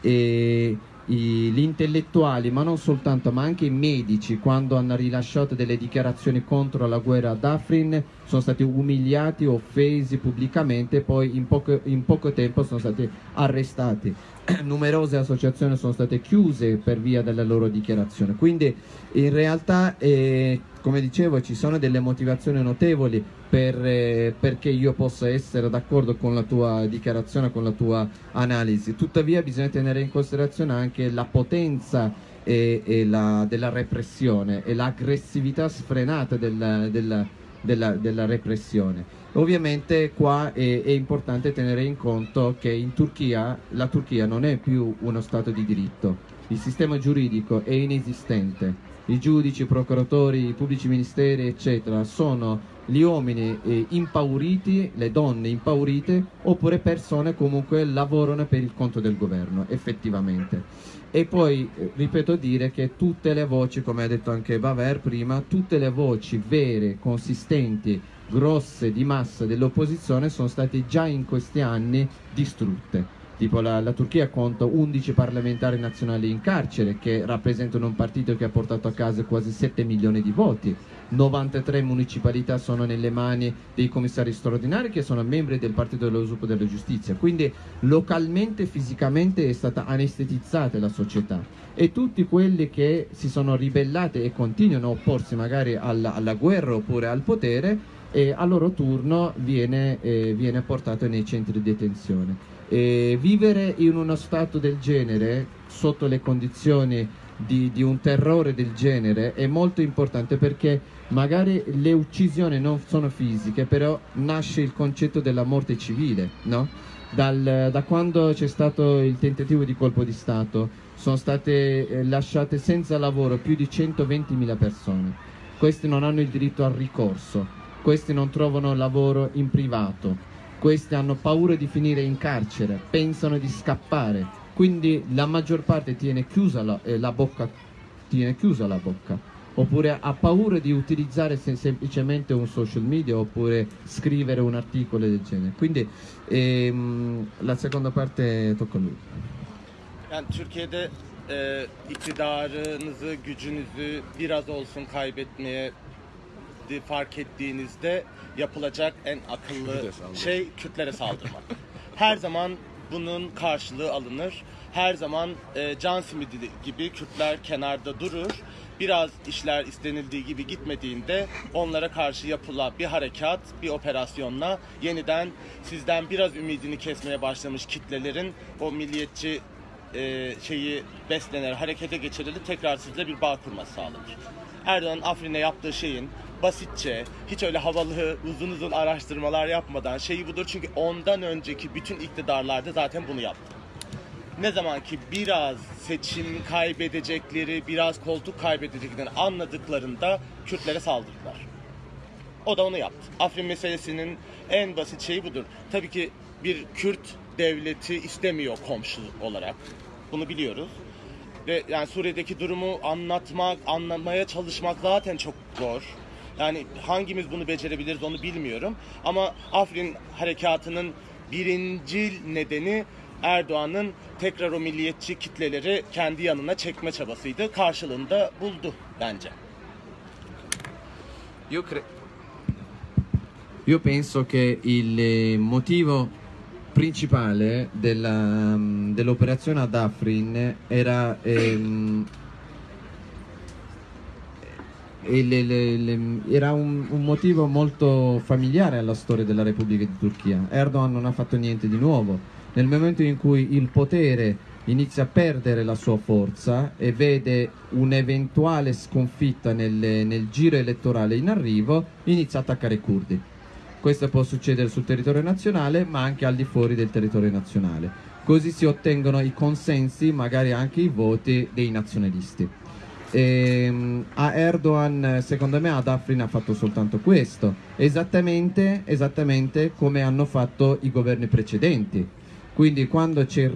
H: E gli intellettuali, ma non soltanto, ma anche i medici, quando hanno rilasciato delle dichiarazioni contro la guerra ad Afrin, sono stati umiliati, offesi pubblicamente e poi in poco, in poco tempo sono stati arrestati. numerose associazioni sono state chiuse per via della loro dichiarazione. Quindi in realtà, eh, come dicevo, ci sono delle motivazioni notevoli per, eh, perché io possa essere d'accordo con la tua dichiarazione, con la tua analisi. Tuttavia bisogna tenere in considerazione anche la potenza e, e la, della repressione e l'aggressività sfrenata della, della, della, della repressione. Ovviamente qua è, è, importante tenere in conto che in Turchia la Turchia non è più uno Stato di diritto, il sistema giuridico è inesistente, i giudici, i procuratori, i pubblici ministeri eccetera sono gli uomini eh, impauriti, le donne impaurite oppure persone comunque lavorano per il conto del governo effettivamente. E poi eh, ripeto dire che tutte le voci, come ha detto anche Baver prima, tutte le voci vere, consistenti, grosse di massa dell'opposizione sono state già in questi anni distrutte. Tipo la, la, Turchia conta 11 parlamentari nazionali in carcere che rappresentano un partito che ha portato a casa quasi 7 milioni di voti. 93 municipalità sono nelle mani dei commissari straordinari che sono membri del Partito dello Sviluppo della Giustizia. Quindi localmente, fisicamente è stata anestetizzata la società e tutti quelli che si sono ribellati e continuano a opporsi magari alla, alla guerra oppure al potere e a loro turno viene, eh, viene portato nei centri di detenzione. E vivere in uno stato del genere, sotto le condizioni di, di, un terrore del genere, è molto importante perché magari le uccisioni non sono fisiche, però nasce il concetto della morte civile, no? Dal, da quando c'è stato il tentativo di colpo di Stato sono state eh, lasciate senza lavoro più di 120.000 persone. Questi non hanno il diritto al ricorso, questi non trovano lavoro in privato, questi hanno paura di finire in carcere, pensano di scappare, quindi la maggior parte tiene chiusa la, eh, la bocca, tiene chiusa la bocca, oppure ha paura di utilizzare sem semplicemente un social media oppure scrivere un articolo del genere. Quindi ehm, la seconda parte tocca a lui.
G: Yani Türkiye'de e, iktidarınızı, gücünüzü biraz olsun kaybetmeye fark ettiğinizde yapılacak en akıllı şey Kürtlere saldırmak. Her zaman bunun karşılığı alınır. Her zaman e, can simidi gibi Kürtler kenarda durur. Biraz işler istenildiği gibi gitmediğinde onlara karşı yapılan bir harekat, bir operasyonla yeniden sizden biraz ümidini kesmeye başlamış kitlelerin o milliyetçi e, şeyi beslenir, harekete geçirilir, tekrar sizle bir bağ kurması sağlanır. Erdoğan Afrin'e yaptığı şeyin basitçe, hiç öyle havalı, uzun uzun araştırmalar yapmadan şeyi budur. Çünkü ondan önceki bütün iktidarlarda zaten bunu yaptı. Ne zaman ki biraz seçim kaybedecekleri, biraz koltuk kaybedeceklerini anladıklarında Kürtlere saldırdılar. O da onu yaptı. Afrin meselesinin en basit şeyi budur. Tabii ki bir Kürt devleti istemiyor komşu olarak. Bunu biliyoruz. Ve yani Suriye'deki durumu anlatmak, anlamaya çalışmak zaten çok zor. Yani hangimiz bunu becerebiliriz onu bilmiyorum. Ama Afrin harekatının birinci nedeni Erdoğan'ın tekrar o milliyetçi kitleleri kendi yanına çekme çabasıydı. Karşılığında buldu bence.
H: Io, cre- Io penso che il eh, motivo principale della, mm, dell'operazione ad Afrin era ehm, le, le, le, era un, un, motivo molto familiare alla storia della Repubblica di Turchia. Erdogan non ha fatto niente di nuovo. Nel momento in cui il potere inizia a perdere la sua forza e vede un'eventuale sconfitta nel, nel giro elettorale in arrivo, inizia a attaccare i curdi. Questo può succedere sul territorio nazionale, ma anche al di fuori del territorio nazionale. Così si ottengono i consensi, magari anche i voti dei nazionalisti. E, ehm, a Erdogan, secondo me, ad Afrin ha fatto soltanto questo, esattamente, esattamente come hanno fatto i governi precedenti. Quindi quando c'è,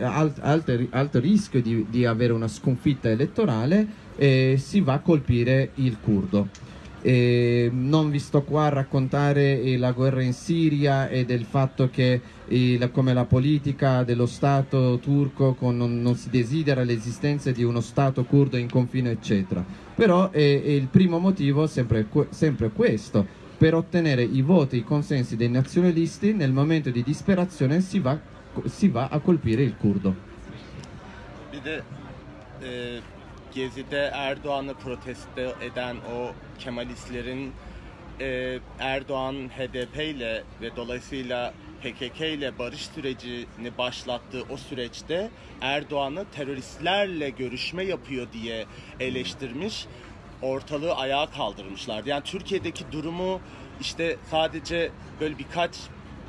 H: alto, alto, alto, rischio di, di, avere una sconfitta elettorale, eh, si va a colpire il curdo. E non vi sto qua a raccontare eh, la guerra in Siria e del fatto che eh, la, come la politica dello Stato turco con, non, non, si desidera l'esistenza di uno Stato curdo in confine eccetera. Però è, è il primo motivo sempre, sempre questo, per ottenere i voti, i consensi dei nazionalisti nel momento di disperazione si va si va a colpire il curdo.
G: Gezi'de Erdoğan'ı protesto eden o Kemalistlerin e, Erdoğan HDP ile ve dolayısıyla PKK ile barış sürecini başlattığı o süreçte Erdoğan'ı teröristlerle görüşme yapıyor diye eleştirmiş. Ortalığı ayağa kaldırmışlardı. Yani Türkiye'deki durumu işte sadece böyle birkaç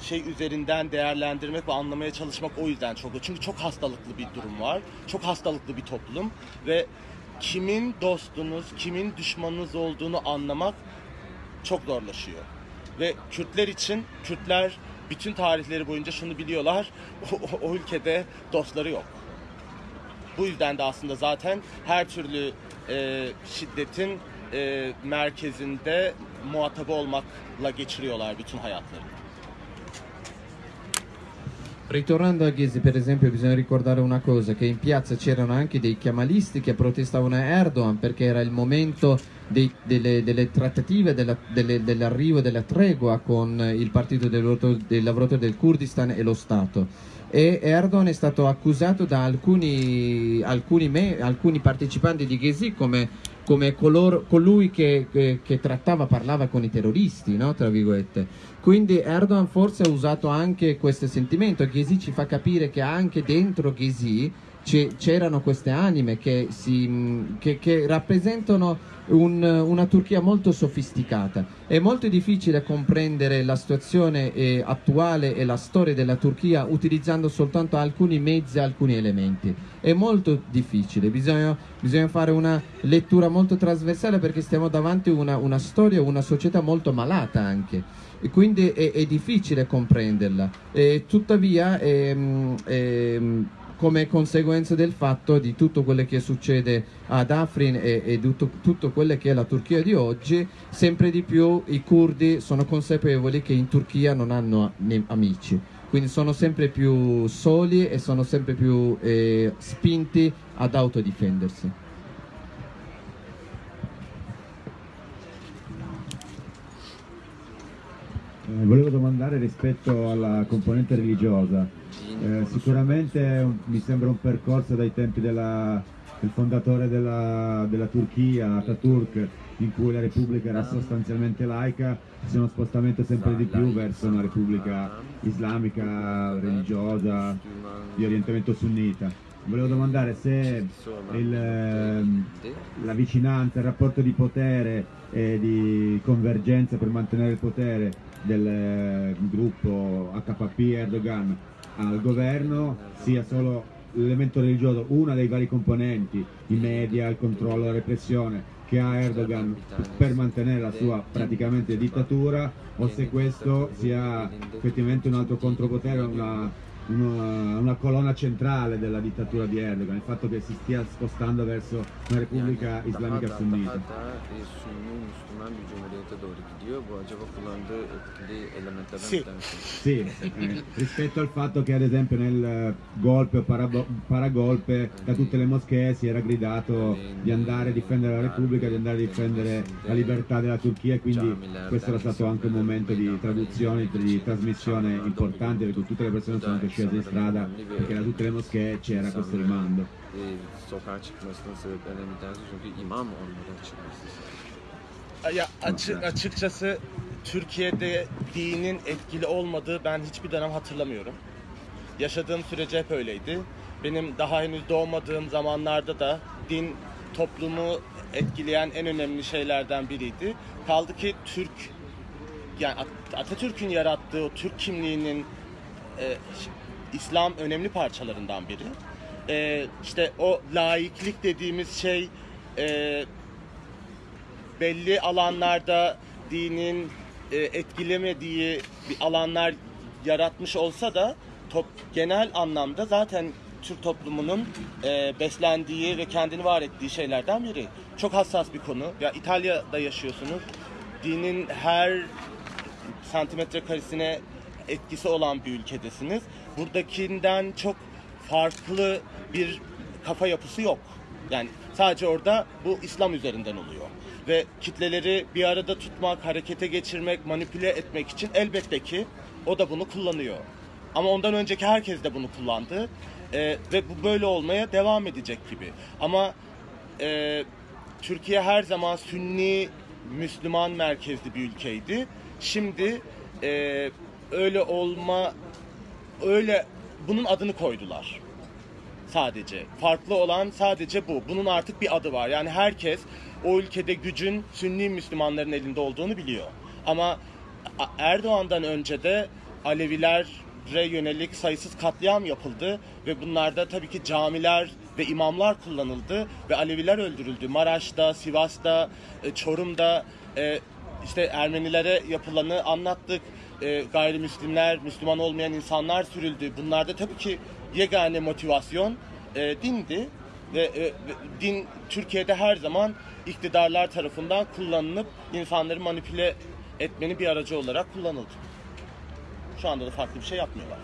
G: şey üzerinden değerlendirmek ve anlamaya çalışmak o yüzden çok çünkü çok hastalıklı bir durum var. Çok hastalıklı bir toplum ve kimin dostunuz, kimin düşmanınız olduğunu anlamak çok zorlaşıyor. Ve Kürtler için Kürtler bütün tarihleri boyunca şunu biliyorlar. O, o- ülkede dostları yok. Bu yüzden de aslında zaten her türlü e, şiddetin e, merkezinde muhatabı olmakla geçiriyorlar bütün hayatlarını.
H: Ritornando a Ghesi, per esempio, bisogna ricordare una cosa, che in piazza c'erano anche dei chiamalisti che protestavano Erdogan perché era il momento dei- delle, delle trattative, dell'arrivo della tregua con il partito dei lavoratori, del Kurdistan e lo Stato. E Erdogan è stato accusato da alcuni, alcuni, me- alcuni partecipanti di Ghesi come, come coloro- colui che, che- che trattava, parlava con i terroristi, no? tra virgolette. Quindi Erdogan forse ha usato anche questo sentimento. Ghesi ci fa capire che anche dentro Ghesi c'erano queste anime che, si- che- che rappresentano un- una Turchia molto sofisticata. È molto difficile comprendere la situazione eh, attuale e la storia della Turchia utilizzando soltanto alcuni mezzi, alcuni elementi. È molto difficile, bisogna, bisogna fare una lettura molto trasversale perché stiamo davanti a una, una storia, una società molto malata anche e quindi è, è difficile comprenderla. E tuttavia, ehm, ehm, come conseguenza del fatto di tutto quello che succede ad Afrin e, e tutto, tutto quello che è la Turchia di oggi, sempre di più i curdi sono consapevoli che in Turchia non hanno amici. Quindi sono sempre più soli e sono sempre più eh, spinti ad autodifendersi.
L: Eh, volevo domandare rispetto alla componente religiosa. Eh, sicuramente un- mi sembra un percorso dai tempi della- del fondatore della, della Turchia, Ataturk, in cui la Repubblica era sostanzialmente laica, c'è uno spostamento sempre di più verso una Repubblica islamica, religiosa, di orientamento sunnita. Volevo domandare se il, ehm, la vicinanza, il rapporto di potere e di convergenza per mantenere il potere del eh, gruppo HPP Erdogan al governo sia solo l'elemento religioso, una dei vari componenti, i media, il controllo, la repressione che ha Erdogan per mantenere la sua praticamente dittatura o se questo sia effettivamente un altro contropotere, una, una, una colonna centrale della dittatura di Erdogan, il fatto che si stia spostando verso una repubblica islamica
C: daha da,
L: sunnita.
C: daha da e, Sünni Müslüman bir cumhuriyete doğru gidiyor. Bu acaba kullandığı etkili elementlerden
L: Sì.
C: bir tanesi.
L: Sì, eh, rispetto al fatto che ad esempio nel eh, golpe o paragolpe da tutte le moschee si era gridato di andare a difendere la Repubblica, di andare a difendere la libertà della Turchia e quindi questo era stato anche un momento di traduzione, di trasmissione importante perché tutte le persone sono anche scese in strada perché da tutte le moschee c'era questo rimando.
C: E, sokağa çıkmasının sebeplerinden bir tanesi çünkü imam olmadan çıkması.
G: Ya açı- açıkçası Türkiye'de dinin etkili olmadığı ben hiçbir dönem hatırlamıyorum. Yaşadığım sürece hep öyleydi. Benim daha henüz doğmadığım zamanlarda da din toplumu etkileyen en önemli şeylerden biriydi. Kaldı ki Türk yani At- Atatürk'ün yarattığı o Türk kimliğinin e, İslam önemli parçalarından biri. E, işte o laiklik dediğimiz şey e, belli alanlarda dinin e, etkilemediği bir alanlar yaratmış olsa da top, genel anlamda zaten Türk toplumunun e, beslendiği ve kendini var ettiği şeylerden biri. Çok hassas bir konu. Ya İtalya'da yaşıyorsunuz. Dinin her santimetre karesine etkisi olan bir ülkedesiniz. Buradakinden çok farklı bir kafa yapısı yok. Yani sadece orada bu İslam üzerinden oluyor. Ve kitleleri bir arada tutmak, harekete geçirmek, manipüle etmek için elbette ki o da bunu kullanıyor. ama ondan önceki herkes de bunu kullandı E, ve bu böyle olmaya devam edecek gibi. Ama e, Türkiye her zaman Sünni Müslüman merkezli bir ülkeydi. Şimdi e, öyle olma öyle bunun adını koydular sadece. Farklı olan sadece bu. Bunun artık bir adı var. Yani herkes o ülkede gücün Sünni Müslümanların elinde olduğunu biliyor. Ama Erdoğan'dan önce de Alevilere yönelik sayısız katliam yapıldı ve bunlarda tabii ki camiler ve imamlar kullanıldı ve Aleviler öldürüldü. Maraş'ta, Sivas'ta, e, Çorum'da e, işte Ermenilere yapılanı anlattık. E, gayrimüslimler, Müslüman olmayan insanlar sürüldü. Bunlarda tabii ki yegane motivasyon e, dindi ve, e, din Türkiye'de her zaman iktidarlar tarafından kullanılıp insanları manipüle etmenin bir aracı olarak kullanıldı. Şu anda da farklı bir şey yapmıyorlar.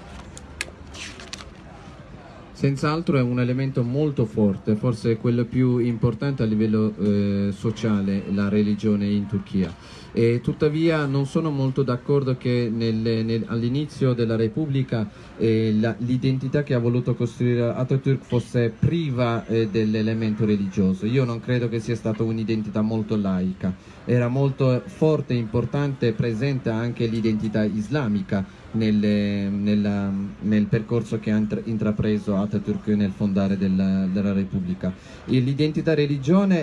H: Senz'altro è un elemento molto forte, forse quello più importante a livello eh, sociale, la religione in Turchia. E tuttavia non sono molto d'accordo che nel- all'inizio della Repubblica eh, l'identità che ha voluto costruire Atatürk fosse priva eh, dell'elemento religioso. Io non credo che sia stata un'identità molto laica, era molto forte, importante, presente anche l'identità islamica nelle- nella- nel percorso che ha intra- intrapreso Atatürk nel fondare della, della Repubblica. Eh, l'identità religiosa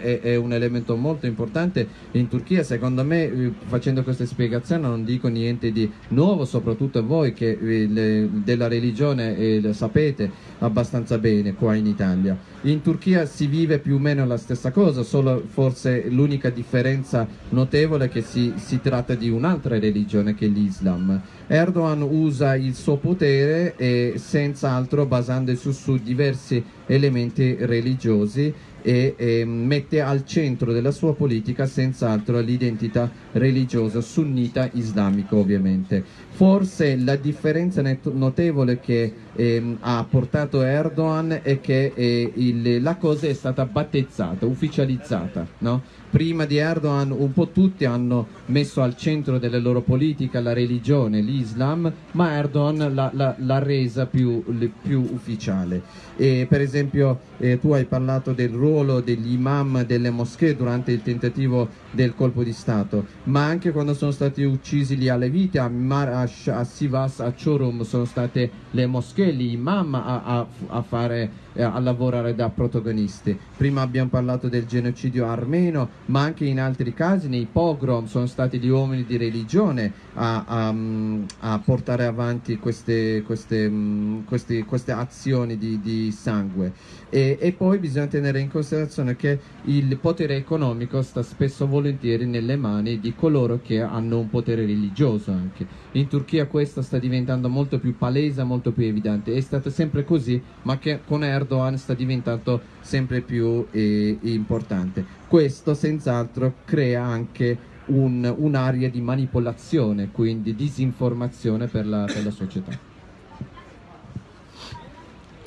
H: è, è un elemento molto importante in Turchia, secondo me eh, facendo queste spiegazioni non dico niente di nuovo, soprattutto voi che eh, le- della religione eh, sapete abbastanza bene qua in Italia. In Turchia si vive più o meno la stessa cosa, solo forse l'unica differenza notevole è che si, si tratta di un'altra religione che l'Islam. Erdogan usa il suo potere e senz'altro basandosi su diversi elementi religiosi e eh, mette al centro della sua politica senz'altro l'identità religiosa sunnita islamica ovviamente. Forse la differenza notevole che ehm, ha portato Erdogan è che eh, il- la cosa è stata battezzata, ufficializzata. no? Prima di Erdogan un po' tutti hanno messo al centro delle loro politiche la religione, l'Islam, ma Erdogan l'ha, resa più, più ufficiale. E, per esempio eh, tu hai parlato del ruolo degli imam delle moschee durante il tentativo del colpo di Stato, ma anche quando sono stati uccisi gli aleviti a Marash, a Sivas, a Chorum sono state le moschee, gli imam a, a- a fare eh, a lavorare da protagonisti. Prima abbiamo parlato del genocidio armeno, ma anche in altri casi nei pogrom sono stati gli uomini di religione a, mm, portare avanti queste, queste, mm, questi- queste azioni di, di sangue. E, e poi bisogna tenere in considerazione che il potere economico sta spesso volentieri nelle mani di coloro che hanno un potere religioso anche. In Turchia questo sta diventando molto più palese, molto più evidente. È stato sempre così, ma che con Erdogan sta diventando sempre più eh, importante. Questo senz'altro crea anche un- un'area di manipolazione, quindi disinformazione per la, per la società.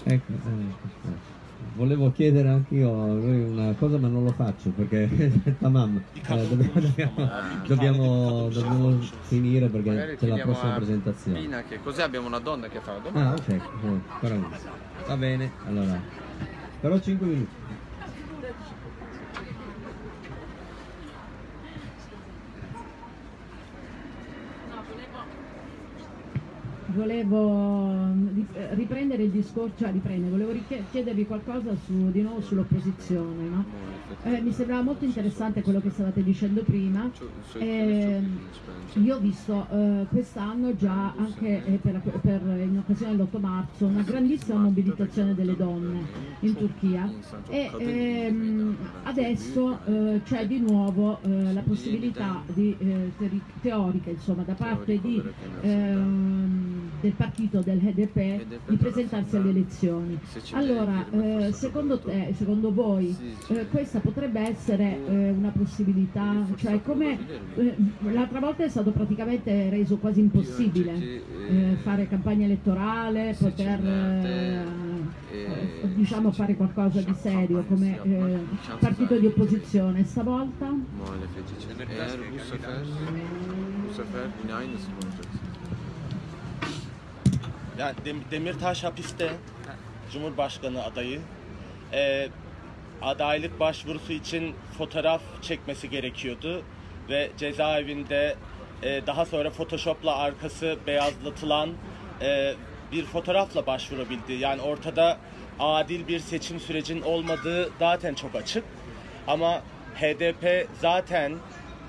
A: Ecco, eh, volevo chiedere anch'io a lui una cosa ma non lo faccio perché tamam, eh, dobbiamo, dobbiamo, dobbiamo, dobbiamo finire perché
C: Magari
A: c'è la prossima presentazione.
C: Pina che così abbiamo una donna che fa la domanda.
A: Ah ok, eh, va bene, allora, però 5 minuti.
M: Volevo mm, eh, riprendere il discorso, cioè riprendere, volevo chiedervi qualcosa su, di nuovo sull'opposizione. no? Eh, mi sembrava molto interessante quello che stavate dicendo prima. Ehm, io ho visto eh, quest'anno già anche eh, per, per- in occasione dell'8 marzo una grandissima mobilitazione delle donne in Turchia e ehm, adesso eh, c'è di nuovo eh, la possibilità di, eh, teori- teorica insomma, da parte di, ehm, del partito del HDP di presentarsi alle elezioni. Allora, eh, secondo te, secondo voi, eh, questa potrebbe essere eh, una possibilità? Cioè, come eh, l'altra volta è stato praticamente reso quasi impossibile eh, fare campagna elettorale, poter eh, eh, diciamo fare qualcosa di serio come eh, partito di opposizione. Stavolta?
C: Eğer bu sefer bu sefer yine aynısı olacak?
G: Yani Dem- Demirtaş hapiste Cumhurbaşkanı adayı. Ee, adaylık başvurusu için fotoğraf çekmesi gerekiyordu ve cezaevinde e, daha sonra Photoshop'la arkası beyazlatılan e, bir fotoğrafla başvurabildi. Yani ortada adil bir seçim sürecinin olmadığı zaten çok açık. Ama HDP zaten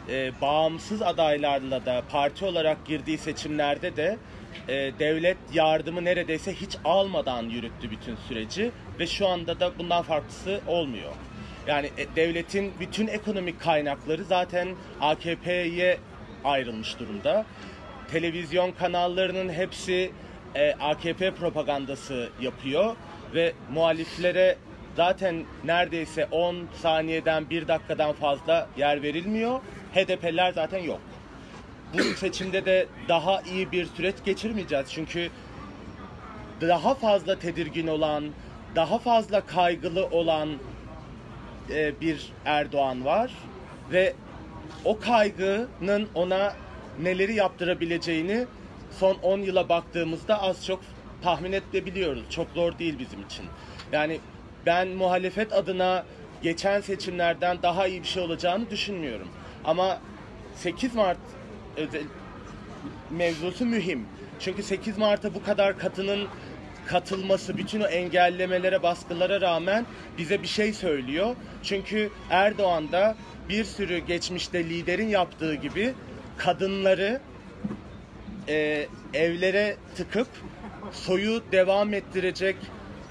G: e, bağımsız adaylarla da parti olarak girdiği seçimlerde de e, devlet yardımı neredeyse hiç almadan yürüttü bütün süreci ve şu anda da bundan farklısı olmuyor. Yani e, devletin bütün ekonomik kaynakları zaten AKP'ye ayrılmış durumda. Televizyon kanallarının hepsi e, AKP propagandası yapıyor ve muhaliflere zaten neredeyse 10 saniyeden 1 dakikadan fazla yer verilmiyor. HDP'ler zaten yok. Bu seçimde de daha iyi bir süreç geçirmeyeceğiz. Çünkü daha fazla tedirgin olan, daha fazla kaygılı olan e, bir Erdoğan var ve o kaygının ona neleri yaptırabileceğini son 10 yıla baktığımızda az çok tahmin edebiliyoruz. Çok zor değil bizim için. Yani ben muhalefet adına geçen seçimlerden daha iyi bir şey olacağını düşünmüyorum. Ama 8 Mart özel mevzusu mühim. Çünkü 8 Mart'a bu kadar katının katılması, bütün o engellemelere, baskılara rağmen bize bir şey söylüyor. Çünkü Erdoğan da bir sürü geçmişte liderin yaptığı gibi kadınları e, evlere tıkıp soyu devam ettirecek,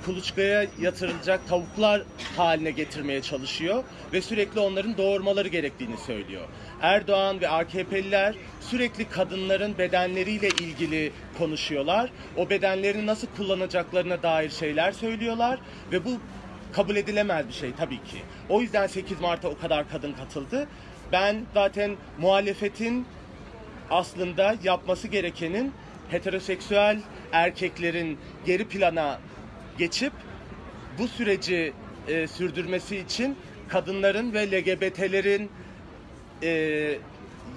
G: kuluçkaya yatırılacak tavuklar haline getirmeye çalışıyor ve sürekli onların doğurmaları gerektiğini söylüyor. Erdoğan ve AKP'liler sürekli kadınların bedenleriyle ilgili konuşuyorlar. O bedenlerini nasıl kullanacaklarına dair şeyler söylüyorlar ve bu kabul edilemez bir şey tabii ki. O yüzden 8 Mart'a o kadar kadın katıldı. Ben zaten muhalefetin aslında yapması gerekenin heteroseksüel erkeklerin geri plana geçip bu süreci e, sürdürmesi için kadınların ve LGBT'lerin e,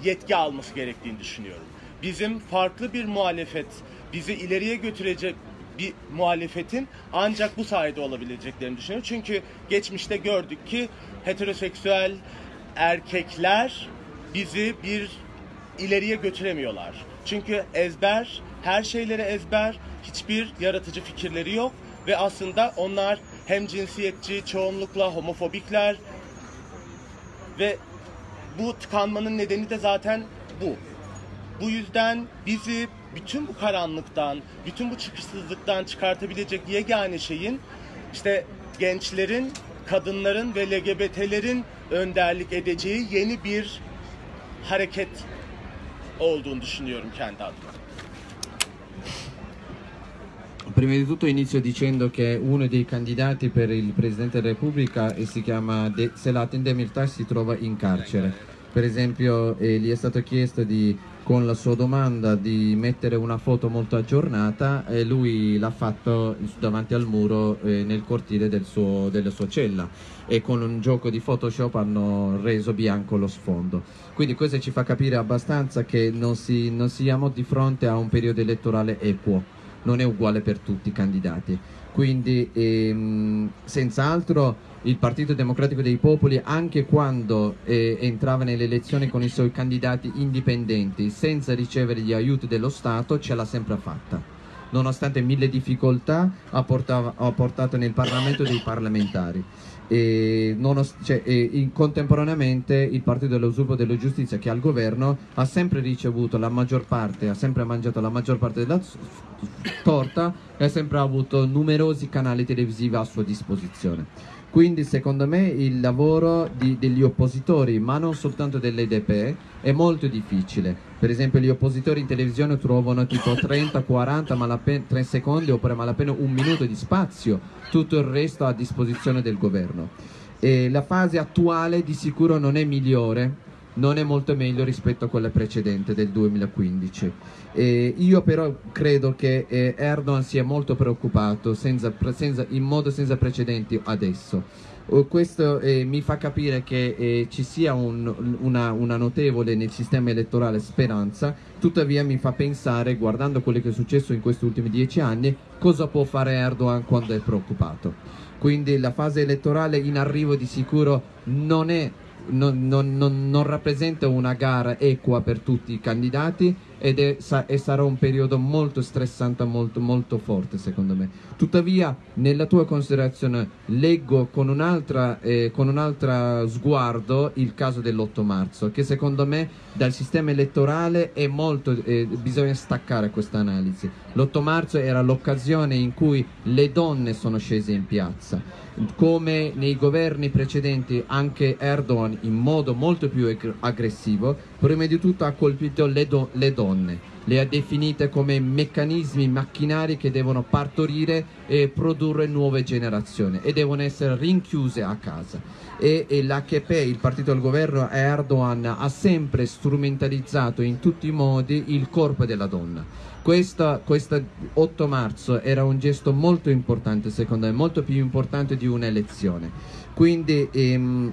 G: yetki alması gerektiğini düşünüyorum. Bizim farklı bir muhalefet, bizi ileriye götürecek bir muhalefetin ancak bu sayede olabileceklerini düşünüyorum. Çünkü geçmişte gördük ki heteroseksüel erkekler bizi bir ileriye götüremiyorlar. Çünkü ezber, her şeyleri ezber, hiçbir yaratıcı fikirleri yok ve aslında onlar hem cinsiyetçi, çoğunlukla homofobikler ve bu tıkanmanın nedeni de zaten bu. Bu yüzden bizi bütün bu karanlıktan, bütün bu çıkışsızlıktan çıkartabilecek yegane şeyin işte gençlerin, kadınların ve LGBT'lerin önderlik edeceği yeni bir hareket olduğunu düşünüyorum kendi adıma.
H: Prima di tutto inizio dicendo che uno dei candidati per il Presidente della Repubblica e si chiama De- Selahattin Demirtas si trova in carcere. Per esempio eh, gli è stato chiesto di, con la sua domanda di mettere una foto molto aggiornata e lui l'ha fatto davanti al muro eh, nel cortile del suo- della sua cella e con un gioco di Photoshop hanno reso bianco lo sfondo. Quindi questo ci fa capire abbastanza che non, si- non siamo di fronte a un periodo elettorale equo non è uguale per tutti i candidati. Quindi ehm, senz'altro il Partito Democratico dei Popoli, anche quando eh, entrava nelle elezioni con i suoi candidati indipendenti, senza ricevere gli aiuti dello Stato, ce l'ha sempre fatta. Nonostante mille difficoltà, ha, portava- ha portato nel Parlamento dei parlamentari. E, nonos- cioè, e contemporaneamente il Partito dell'Usurpo e della Giustizia che è al governo ha sempre ricevuto la maggior parte, ha sempre mangiato la maggior parte della torta e ha sempre avuto numerosi canali televisivi a sua disposizione. Quindi secondo me il lavoro di- degli oppositori, ma non soltanto dell'EDP, è molto difficile. Per esempio gli oppositori in televisione trovano tipo 30-40 malapena 3 secondi oppure malapena un minuto di spazio, tutto il resto a disposizione del governo. E la fase attuale di sicuro non è migliore, non è molto meglio rispetto a quella precedente del 2015. E io però credo che eh, Erdogan sia molto preoccupato senza- senza- in modo senza precedenti adesso. Oh, questo eh, mi fa capire che eh, ci sia un- una, una notevole nel sistema elettorale speranza, tuttavia mi fa pensare, guardando quello che è successo in questi ultimi dieci anni, cosa può fare Erdogan quando è preoccupato. Quindi la fase elettorale in arrivo di sicuro non è non, non- non- rappresenta una gara equa per tutti i candidati ed è, sa- sarà un periodo molto stressante, molto, molto forte secondo me. Tuttavia, nella tua considerazione, leggo con un'altra, eh, un'altra sguardo il caso dell'8 marzo, che secondo me dal sistema elettorale molto, eh, bisogna staccare questa analisi. L'8 marzo era l'occasione in cui le donne sono scese in piazza come nei governi precedenti anche Erdogan in modo molto più ag- aggressivo, prima di tutto ha colpito le, do- le donne, le ha definite come meccanismi macchinari che devono partorire e produrre nuove generazioni e devono essere rinchiuse a casa. E, e l'AKP, il partito del governo Erdogan, ha sempre strumentalizzato in tutti i modi il corpo della donna. Questa 8 marzo era un gesto molto importante, secondo me, molto più importante di un'elezione. Quindi ehm,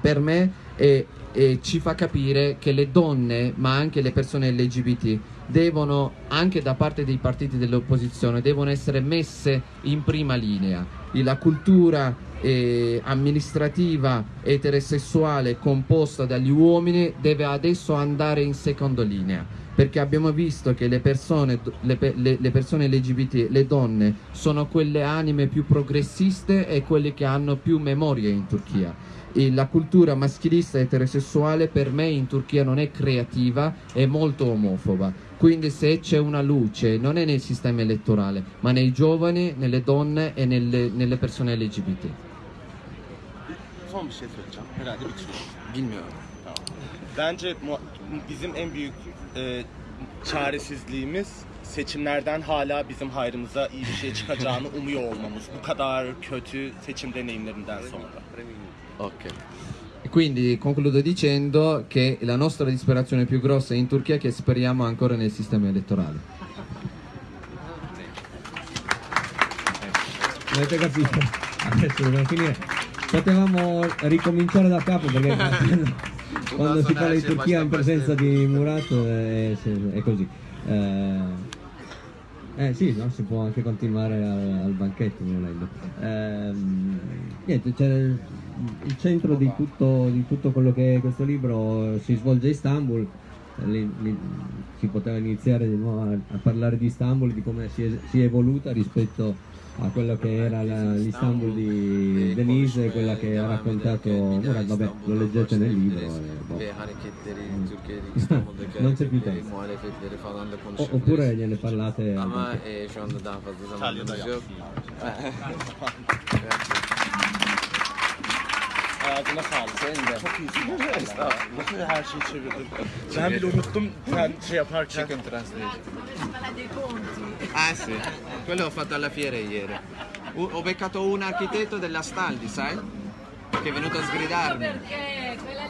H: per me eh, eh, ci fa capire che le donne, ma anche le persone LGBT, devono, anche da parte dei partiti dell'opposizione, devono essere messe in prima linea. La cultura eh, amministrativa eterosessuale composta dagli uomini deve adesso andare in seconda linea perché abbiamo visto che le persone, le, le- le persone LGBT, le donne, sono quelle anime più progressiste e quelle che hanno più memoria in Turchia. E la cultura maschilista eterosessuale per me in Turchia non è creativa, è molto omofoba. Quindi se c'è una luce non è nel sistema elettorale, ma nei giovani, nelle donne e nelle, nelle persone LGBT.
G: Son bir şey söyleyeceğim. Herhalde bitiriyorum.
C: Bilmiyorum.
G: Bence mu- bizim en büyük e, çaresizliğimiz seçimlerden hala bizim hayrımıza iyi bir şey çıkacağını umuyor olmamız. Bu kadar kötü seçim deneyimlerinden sonra.
H: Ok. E Quindi concludo dicendo che la nostra disperazione più grossa è in Turchia che speriamo ancora nel sistema elettorale.
A: Avete capito? Adesso dobbiamo finire. Potevamo ricominciare da capo perché quando si parla di Turchia in presenza di Murat è, è così. Eh, eh sì, no? si può anche continuare al, al banchetto volendo. Ehm, niente, c'è il, centro di tutto, di tutto quello che è questo libro si svolge a Istanbul. Eh, lì- lì si poteva iniziare di nuovo a, a parlare di Istanbul, di come si è, si è evoluta rispetto a quello che era la- l'Istanbul di Denise, quella che ha raccontato Murat, vabbè, lo leggete nel libro. e boh.
C: İstanbul'daki
A: Non c'è più tempo. O- oppure gliene parlate
C: Ama şu anda daha fazla yok.
G: Ağzına sağlık.
C: Senin de.
G: Çok iyisin. Estağfurullah. Nasıl her şeyi çevirdin? Ben bile unuttum sen şey yaparken.
C: Chicken translation. Ah sì, quello ho fatto alla fiera ieri. Ho beccato un architetto della Staldi, sai? Che è venuto a sgridarmi.
N: Perché quella